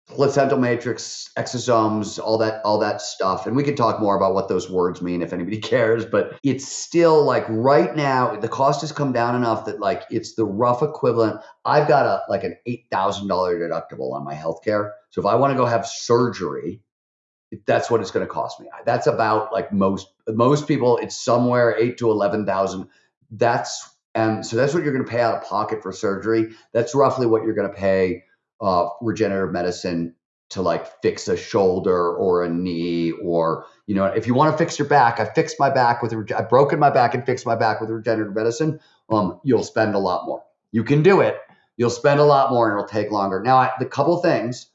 placental matrix, exosomes, all that, all that stuff. And we can talk more about what those words mean if anybody *laughs* cares. But it's still like right now, the cost has come down enough that like it's the rough equivalent. I've got a like an eight thousand dollar deductible on my healthcare. So if I want to go have surgery, that's what it's going to cost me. That's about like most most people. It's somewhere eight to eleven thousand. That's and so that's what you're going to pay out of pocket for surgery. That's roughly what you're going to pay uh, regenerative medicine to like fix a shoulder or a knee or you know if you want to fix your back i fixed my back with i've broken my back and fixed my back with regenerative medicine um you'll spend a lot more. You can do it. You'll spend a lot more and it'll take longer. Now I, the couple things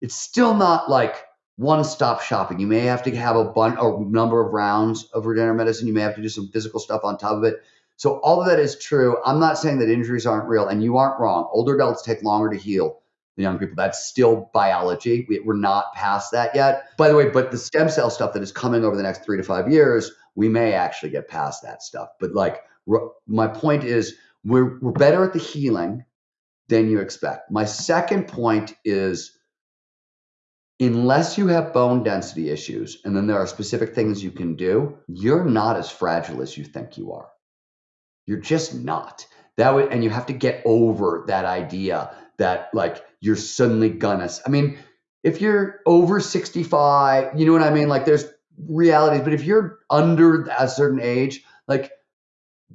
it's still not like one stop shopping. You may have to have a bunch a number of rounds of regenerative medicine. You may have to do some physical stuff on top of it. So all of that is true. I'm not saying that injuries aren't real and you aren't wrong. Older adults take longer to heal the young people. That's still biology. We, we're not past that yet. By the way, but the stem cell stuff that is coming over the next three to five years, we may actually get past that stuff. But like, my point is, we're we're better at the healing than you expect. My second point is unless you have bone density issues and then there are specific things you can do, you're not as fragile as you think you are. You're just not. That would and you have to get over that idea that like you're suddenly gonna. I mean, if you're over 65, you know what I mean? Like there's realities, but if you're under a certain age, like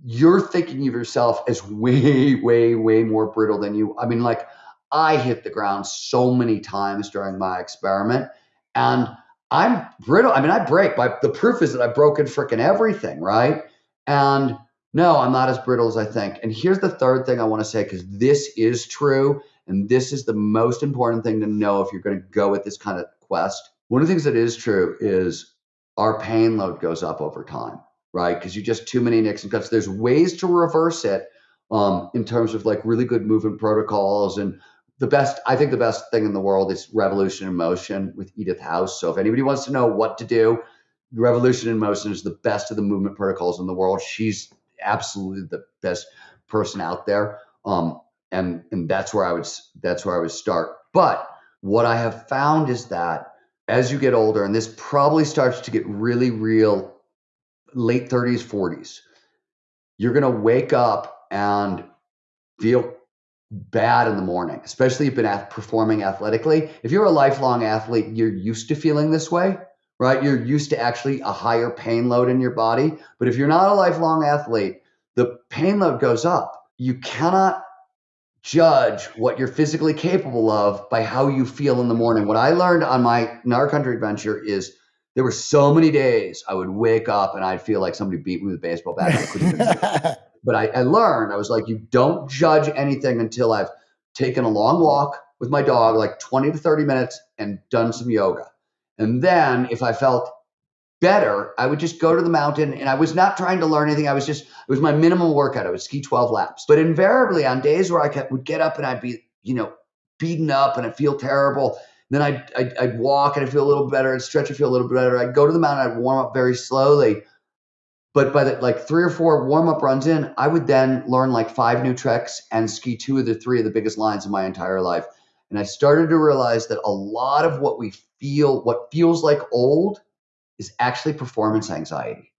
you're thinking of yourself as way, *laughs* way, way more brittle than you. I mean, like I hit the ground so many times during my experiment and I'm brittle. I mean, I break, but the proof is that I've broken freaking everything, right? And no, I'm not as brittle as I think. And here's the third thing I want to say because this is true. And this is the most important thing to know if you're going to go with this kind of quest. One of the things that is true is our pain load goes up over time, right? Because you just too many nicks and cuts. There's ways to reverse it um, in terms of like really good movement protocols and the best i think the best thing in the world is revolution in motion with edith house so if anybody wants to know what to do revolution in motion is the best of the movement protocols in the world she's absolutely the best person out there um, and and that's where I would that's where I would start. But what I have found is that as you get older, and this probably starts to get really real, late 30s, 40s, you're gonna wake up and feel bad in the morning, especially if you've been performing athletically. If you're a lifelong athlete, you're used to feeling this way, right? You're used to actually a higher pain load in your body. But if you're not a lifelong athlete, the pain load goes up. You cannot judge what you're physically capable of by how you feel in the morning. What I learned on my Gnar Country adventure is there were so many days I would wake up and I'd feel like somebody beat me with a baseball bat. *laughs* but I, I learned, I was like, you don't judge anything until I've taken a long walk with my dog, like 20 to 30 minutes, and done some yoga. And then if I felt better, I would just go to the mountain and I was not trying to learn anything. I was just, it was my minimum workout. I would ski 12 laps. But invariably on days where I kept, would get up and I'd be, you know, beaten up and I'd feel terrible. Then I'd, I'd, I'd walk and I'd feel a little better. I'd stretch and feel a little better. I'd go to the mountain. I'd warm up very slowly. But by the like three or four warm up runs in, I would then learn like five new tricks and ski two of the three of the biggest lines in my entire life. And I started to realize that a lot of what we feel, what feels like old, is actually performance anxiety.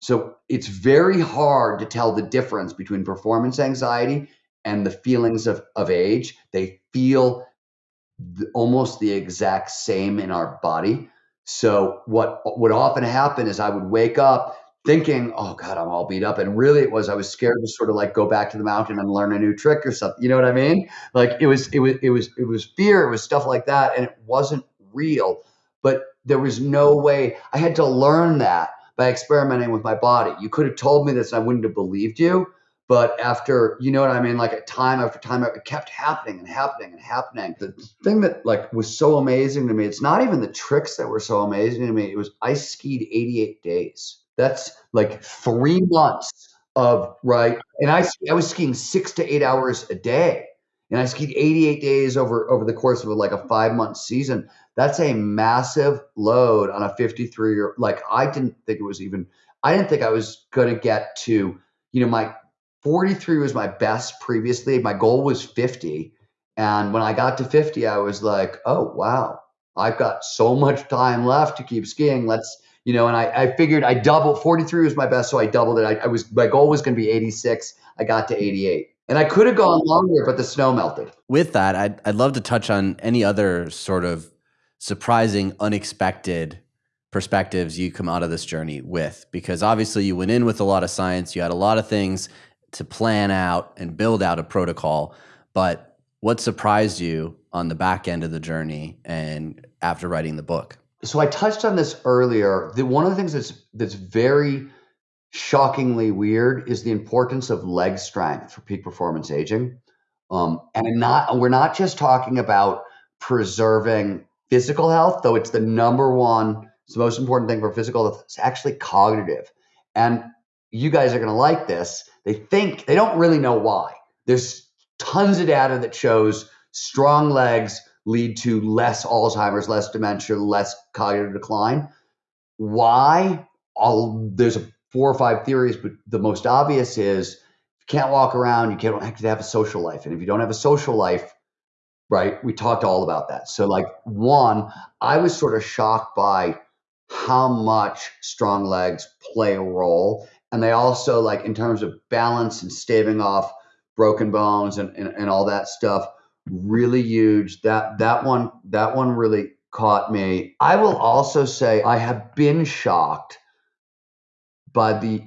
So it's very hard to tell the difference between performance anxiety and the feelings of, of age. They feel the, almost the exact same in our body. So what would often happen is I would wake up thinking, "Oh God, I'm all beat up," and really it was I was scared to sort of like go back to the mountain and learn a new trick or something. You know what I mean? Like it was it was it was it was fear, it was stuff like that, and it wasn't real. But there was no way. I had to learn that by experimenting with my body. You could have told me this and I wouldn't have believed you. But after, you know what I mean? Like time after time, it kept happening and happening and happening. The thing that like was so amazing to me, it's not even the tricks that were so amazing to me. It was I skied 88 days. That's like three months of right. And I I was skiing six to eight hours a day. and I skied 88 days over over the course of like a five month season. That's a massive load on a 53 year. Like I didn't think it was even. I didn't think I was going to get to. You know, my 43 was my best previously. My goal was 50, and when I got to 50, I was like, oh wow, I've got so much time left to keep skiing. Let's you know, and I, I figured I doubled 43 was my best, so I doubled it. I, I was my goal was going to be 86. I got to 88. And I could have gone longer, but the snow melted. With that, I'd, I'd love to touch on any other sort of surprising, unexpected perspectives you come out of this journey with, because obviously you went in with a lot of science, you had a lot of things to plan out and build out a protocol. But what surprised you on the back end of the journey and after writing the book? So I touched on this earlier. The, one of the things that's that's very shockingly weird is the importance of leg strength for peak performance aging. Um, and not we're not just talking about preserving physical health, though it's the number one, it's the most important thing for physical health. It's actually cognitive. And you guys are going to like this. They think they don't really know why. There's tons of data that shows strong legs lead to less Alzheimer's, less dementia, less cognitive decline. Why? All there's a four or five theories, but the most obvious is you can't walk around, you can't to have a social life. And if you don't have a social life, right, we talked all about that. So, like, one, I was sort of shocked by how much strong legs play a role. And they also, like, in terms of balance and staving off broken bones and, and, and all that stuff, really huge. That that one that one really caught me. I will also say I have been shocked by the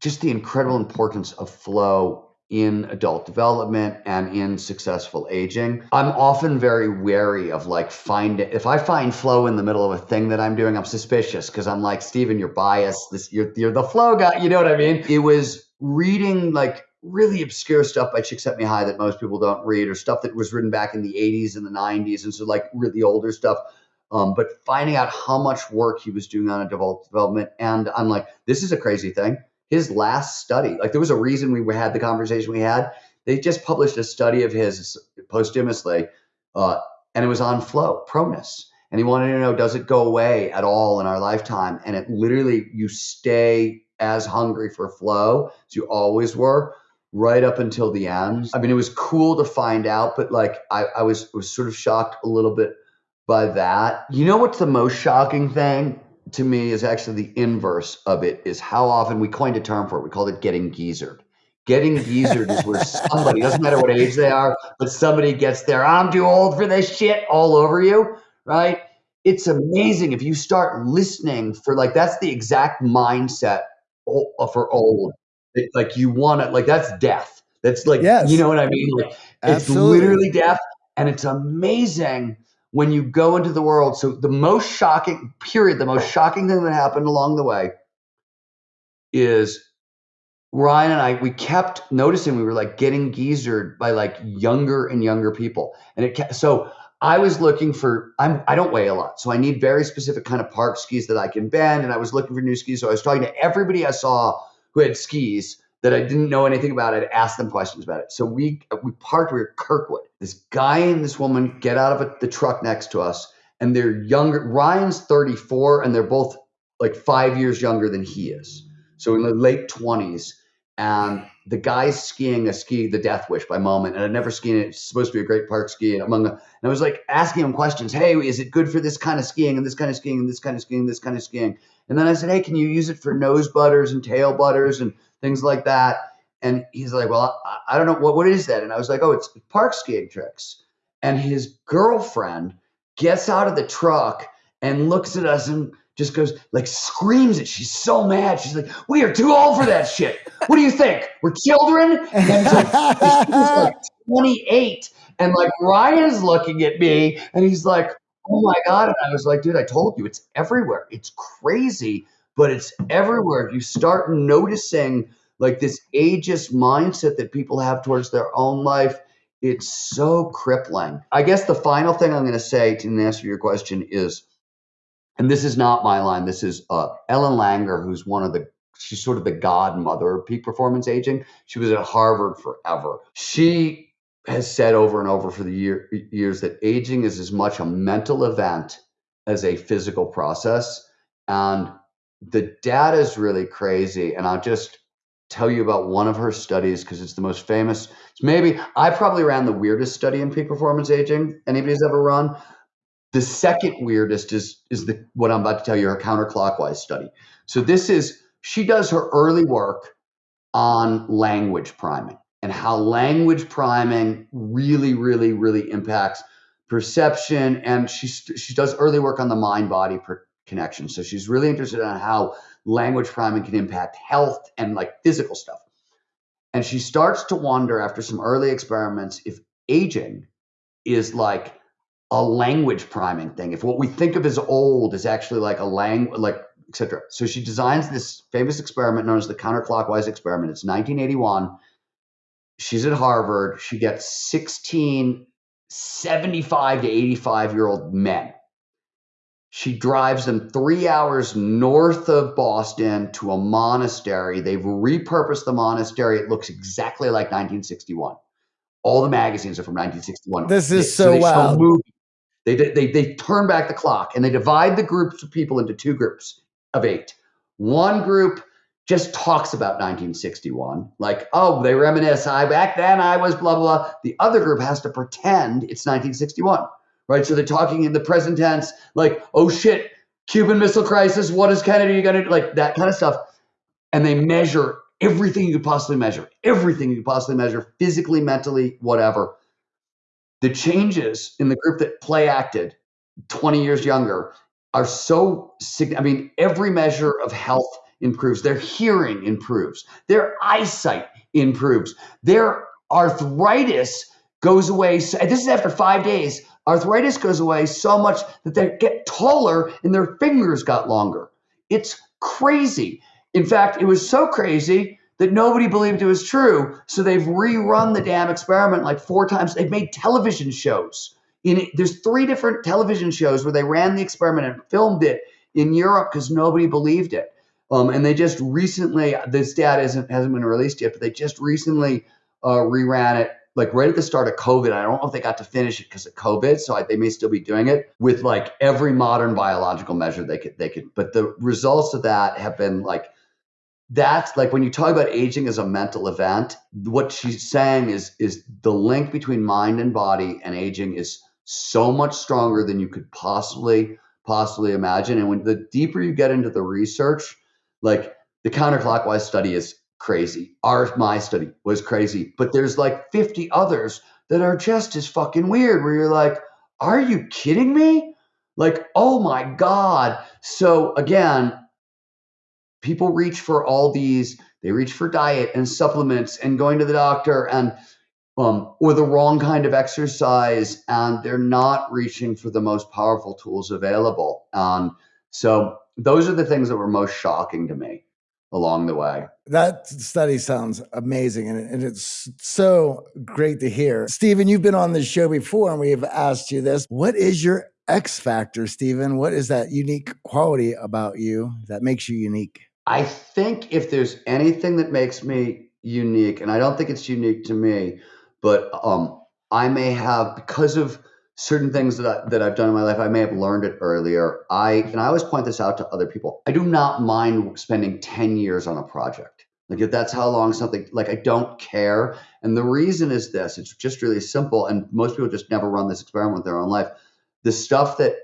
just the incredible importance of flow in adult development and in successful aging. I'm often very wary of like finding if I find flow in the middle of a thing that I'm doing, I'm suspicious because I'm like, Steven, you're biased. This you're you're the flow guy. You know what I mean? It was reading like really obscure stuff by Csikszentmihalyi that most people don't read, or stuff that was written back in the 80s and the 90s, and so like really older stuff. Um, but finding out how much work he was doing on a development, and I'm like, this is a crazy thing. His last study, like there was a reason we had the conversation we had. They just published a study of his posthumously, uh, and it was on flow, proneness. And he wanted to know, does it go away at all in our lifetime? And it literally, you stay as hungry for flow as you always were right up until the end. I mean, it was cool to find out, but like I, I was was sort of shocked a little bit by that. You know what's the most shocking thing to me is actually the inverse of it is how often we coined a term for it. We called it getting geezered. Getting geezered is where somebody, doesn't matter what age they are, but somebody gets there, I'm too old for this shit all over you, right? It's amazing if you start listening for like, that's the exact mindset uh, for old. Like you want it, like that's death. That's like, yes. you know what I mean? Like, it's literally death. And it's amazing when you go into the world. So the most shocking period, the most shocking thing that happened along the way is Ryan and I, we kept noticing we were like getting geezered by like younger and younger people. And it kept, so I was looking for, I'm, I don't weigh a lot. So I need very specific kind of park skis that I can bend. And I was looking for new skis. So I was talking to everybody I saw who had skis that I didn't know anything about. I'd ask them questions about it. So we we parked. We were Kirkwood. This guy and this woman get out of a, the truck next to us, and they're younger. Ryan's 34, and they're both like five years younger than he is. So in the late 20s, and the guy's skiing a ski, the Death Wish by Moment, and I'd never skied it. It's supposed to be a great park ski. And among the, and I was like asking him questions. Hey, is it good for this kind of skiing and this kind of skiing and this kind of skiing and this kind of skiing? And then I said, Hey, can you use it for nose butters and tail butters and things like that. And he's like, well, I, I don't know what what is that. And I was like, oh, it's park skiing tricks. And his girlfriend gets out of the truck and looks at us and just goes like screams it. She's so mad. She's like, "We are too old for that shit. What do you think? We're children." And like, she's like 28, and like Ryan's looking at me, and he's like, "Oh my god!" And I was like, "Dude, I told you, it's everywhere. It's crazy." But it's everywhere. You start noticing like this ageist mindset that people have towards their own life. It's so crippling. I guess the final thing I'm going to say to answer your question is, and this is not my line. This is uh, Ellen Langer, who's one of the she's sort of the godmother of peak performance aging. She was at Harvard forever. She has said over and over for the year, years that aging is as much a mental event as a physical process. And the data is really crazy. And I'll just tell you about one of her studies because it's the most famous. It's maybe I probably ran the weirdest study in peak performance aging anybody's ever run. The second weirdest is is the what I'm about to tell you, her counterclockwise study. So this is she does her early work on language priming and how language priming really, really, really impacts perception. And she she does early work on the mind body connection. So she's really interested in how language priming can impact health and like physical stuff. And she starts to wonder after some early experiments if aging is like a language priming thing. If what we think of as old is actually like a language, like etc. So she designs this famous experiment known as the counterclockwise experiment. It's 1981. She's at Harvard. She gets 16 75 to 85 year old men she drives them three hours north of Boston to a monastery. They've repurposed the monastery. It looks exactly like 1961. All the magazines are from 1961. This is so, so wild. They, they, they turn back the clock and they divide the groups of people into two groups of eight. One group just talks about 1961, like, oh, they reminisce. I back then I was blah blah. blah. The other group has to pretend it's 1961 right? So they're talking in the present tense, like, oh shit, Cuban Missile Crisis, what is Kennedy going to do? Like that kind of stuff. And they measure everything you could possibly measure, everything you could possibly measure, physically, mentally, whatever. The changes in the group that play acted 20 years younger are so I mean, every measure of health improves. Their hearing improves. Their eyesight improves. Their arthritis goes away. This is after five days Arthritis goes away so much that they get taller and their fingers got longer. It's crazy. In fact, it was so crazy that nobody believed it was true. So they've rerun the damn experiment like four times. They've made television shows. In there's three different television shows where they ran the experiment and filmed it in Europe because nobody believed it. Um, and they just recently, this data hasn't, been released yet, but they just recently uh, reran it like right at the start of COVID. I don't know if they got to finish it because of COVID, so I, they may still be doing it with like every modern biological measure they could they could. But the results of that have been like that's like when you talk about aging as a mental event. What she's saying is is the link between mind and body and aging is so much stronger than you could possibly possibly imagine. And when the deeper you get into the research, like the counterclockwise study is crazy. Our my study was crazy, but there's like 50 others that are just as fucking weird where you're like, are you kidding me? Like, oh my god. So again, people reach for all these, they reach for diet and supplements and going to the doctor and um, or the wrong kind of exercise, and they're not reaching for the most powerful tools available. Um, so those are the things that were most shocking to me along the way. That study sounds amazing and, and it's so great to hear. Steven, you've been on the show before and we have asked you this. What is your X factor, Steven? What is that unique quality about you that makes you unique? I think if there's anything that makes me unique, and I don't think it's unique to me, but um, I may have because of certain things that, I, that I've done in my life, I may have learned it earlier. I and I always point this out to other people. I do not mind spending 10 years on a project. Like if that's how long something like I don't care. And the reason is this, it's just really simple. And most people just never run this experiment with their own life. The stuff that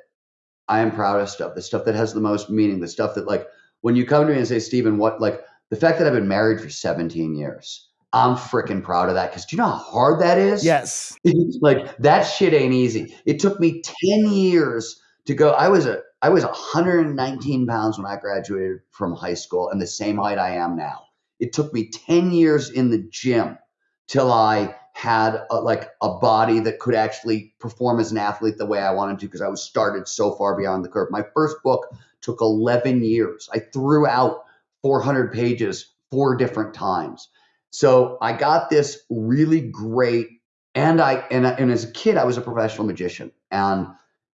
I am proudest of, the stuff that has the most meaning, the stuff that like when you come to me and say, Steven, what like the fact that I've been married for 17 years I'm freaking proud of that because do you know how hard that is? Yes. *laughs* like that shit ain't easy. It took me 10 years to go. I was a I was 119 pounds when I graduated from high school and the same height I am now. It took me 10 years in the gym till I had a, like a body that could actually perform as an athlete the way I wanted to because I was started so far beyond the curve. My first book took 11 years. I threw out 400 pages four different times. So I got this really great, and I and, and as a kid I was a professional magician, and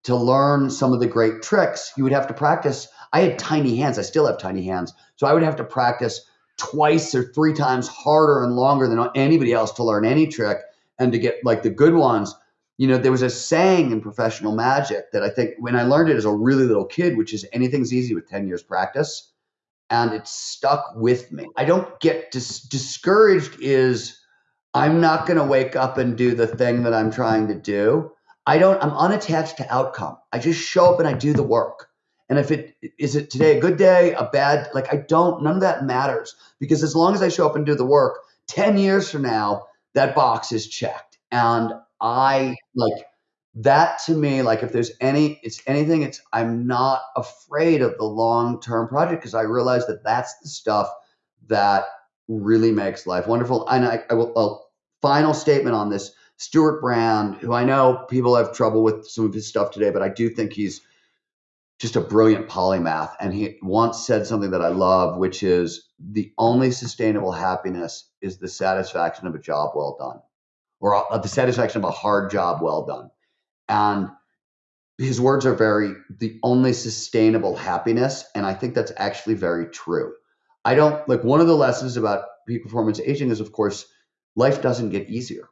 to learn some of the great tricks, you would have to practice. I had tiny hands. I still have tiny hands, so I would have to practice twice or three times harder and longer than anybody else to learn any trick. and to get like the good ones. You know, there was a saying in professional magic that I think when I learned it as a really little kid, which is anything's easy with 10 years practice. And it stuck with me. I don't get dis- discouraged, is I'm not going to wake up and do the thing that I'm trying to do. I don't, I'm unattached to outcome. I just show up and I do the work. And if it is it today a good day, a bad, like I don't, none of that matters because as long as I show up and do the work, 10 years from now, that box is checked. And I like that to me, like if there's any, it's anything, it's, I'm not afraid of the long term project because I realize that that's the stuff that really makes life wonderful. And I, I will, a final statement on this Stewart Brand, who I know people have trouble with some of his stuff today, but I do think he's, just a brilliant polymath. And he once said something that I love, which is the only sustainable happiness is the satisfaction of a job well done, or uh, the satisfaction of a hard job well done. And his words are very the only sustainable happiness. And I think that's actually very true. I don't like one of the lessons about peak performance aging is, of course, life doesn't get easier.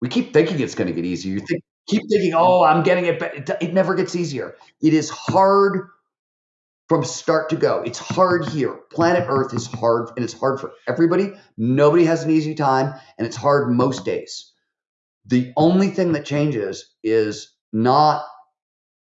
We keep thinking it's going to get easier. You think keep thinking, oh, I'm getting it, but it, never gets easier. It is hard from start to go. It's hard here. Planet Earth is hard, and it's hard for everybody. Nobody has an easy time, and it's hard most days. The only thing that changes is not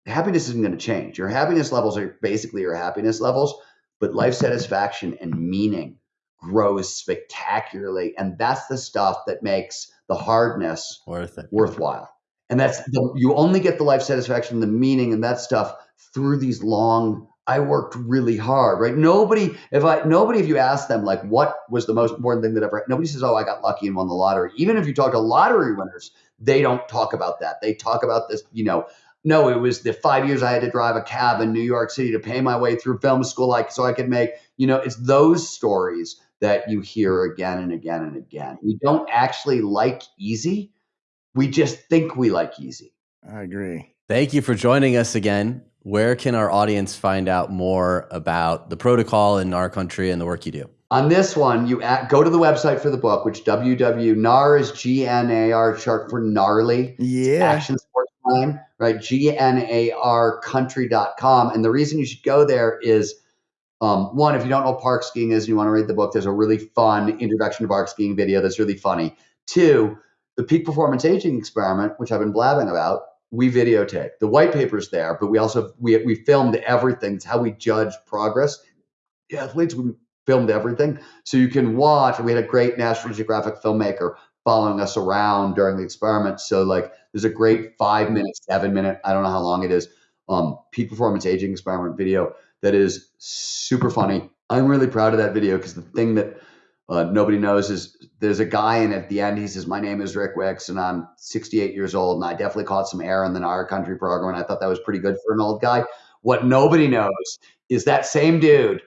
happiness isn't going to change. Your happiness levels are basically your happiness levels, but life satisfaction and meaning grows spectacularly. And that's the stuff that makes the hardness worth it worthwhile and that's the, you only get the life satisfaction the meaning and that stuff through these long i worked really hard right nobody if i nobody if you ask them like what was the most important thing that ever nobody says oh i got lucky and won the lottery even if you talk to lottery winners they don't talk about that they talk about this you know no it was the five years i had to drive a cab in new york city to pay my way through film school like so i could make you know it's those stories that you hear again and again and again we don't actually like easy we just think we like easy. I agree. Thank you for joining us again. Where can our audience find out more about the protocol in our country and the work you do? On this one, you at, go to the website for the book, which www.gnar is G-N-A-R short for gnarly. Yeah. Action sports time, right? G-N-A-R country.com. And the reason you should go there is um, one, if you don't know what park skiing is and you want to read the book, there's a really fun introduction to park skiing video that's really funny. Two, the peak performance aging experiment, which I've been blabbing about, we videotape. The white paper's there, but we also we we filmed everything. It's how we judge progress. The athletes we filmed everything, so you can watch. We had a great National Geographic filmmaker following us around during the experiment. So like, there's a great five minute, seven minute, I don't know how long it is, um, peak performance aging experiment video that is super funny. I'm really proud of that video because the thing that uh, nobody knows is there's a guy and at the end he says my name is rick wicks and i'm 68 years old and i definitely caught some air in the Gnar Country program and i thought that was pretty good for an old guy. What nobody knows is that same dude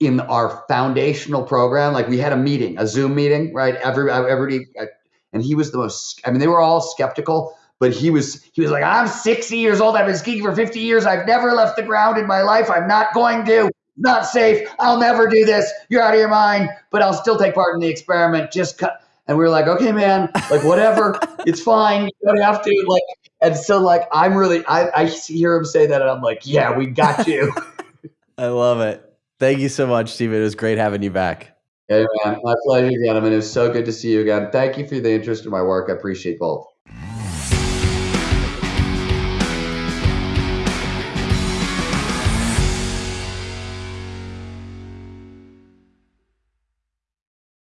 in our foundational program like we had a meeting a zoom meeting right? Every everybody uh, and he was the most i mean they were all skeptical but he was he was like i'm 60 years old. I've been skiing for 50 years. I've never left the ground in my life. I'm not going to not safe. I'll never do this. You're out of your mind, but I'll still take part in the experiment. Just cut. And we were like, okay, man, like whatever, *laughs* it's fine. You don't have to. Like, and so like, I'm really, I, I hear him say that, and I'm like, yeah, we got *laughs* you. I love it. Thank you so much, Steven. It was great having you back. Hey, man, my pleasure, gentlemen. It was so good to see you again. Thank you for the interest in my work. I appreciate both.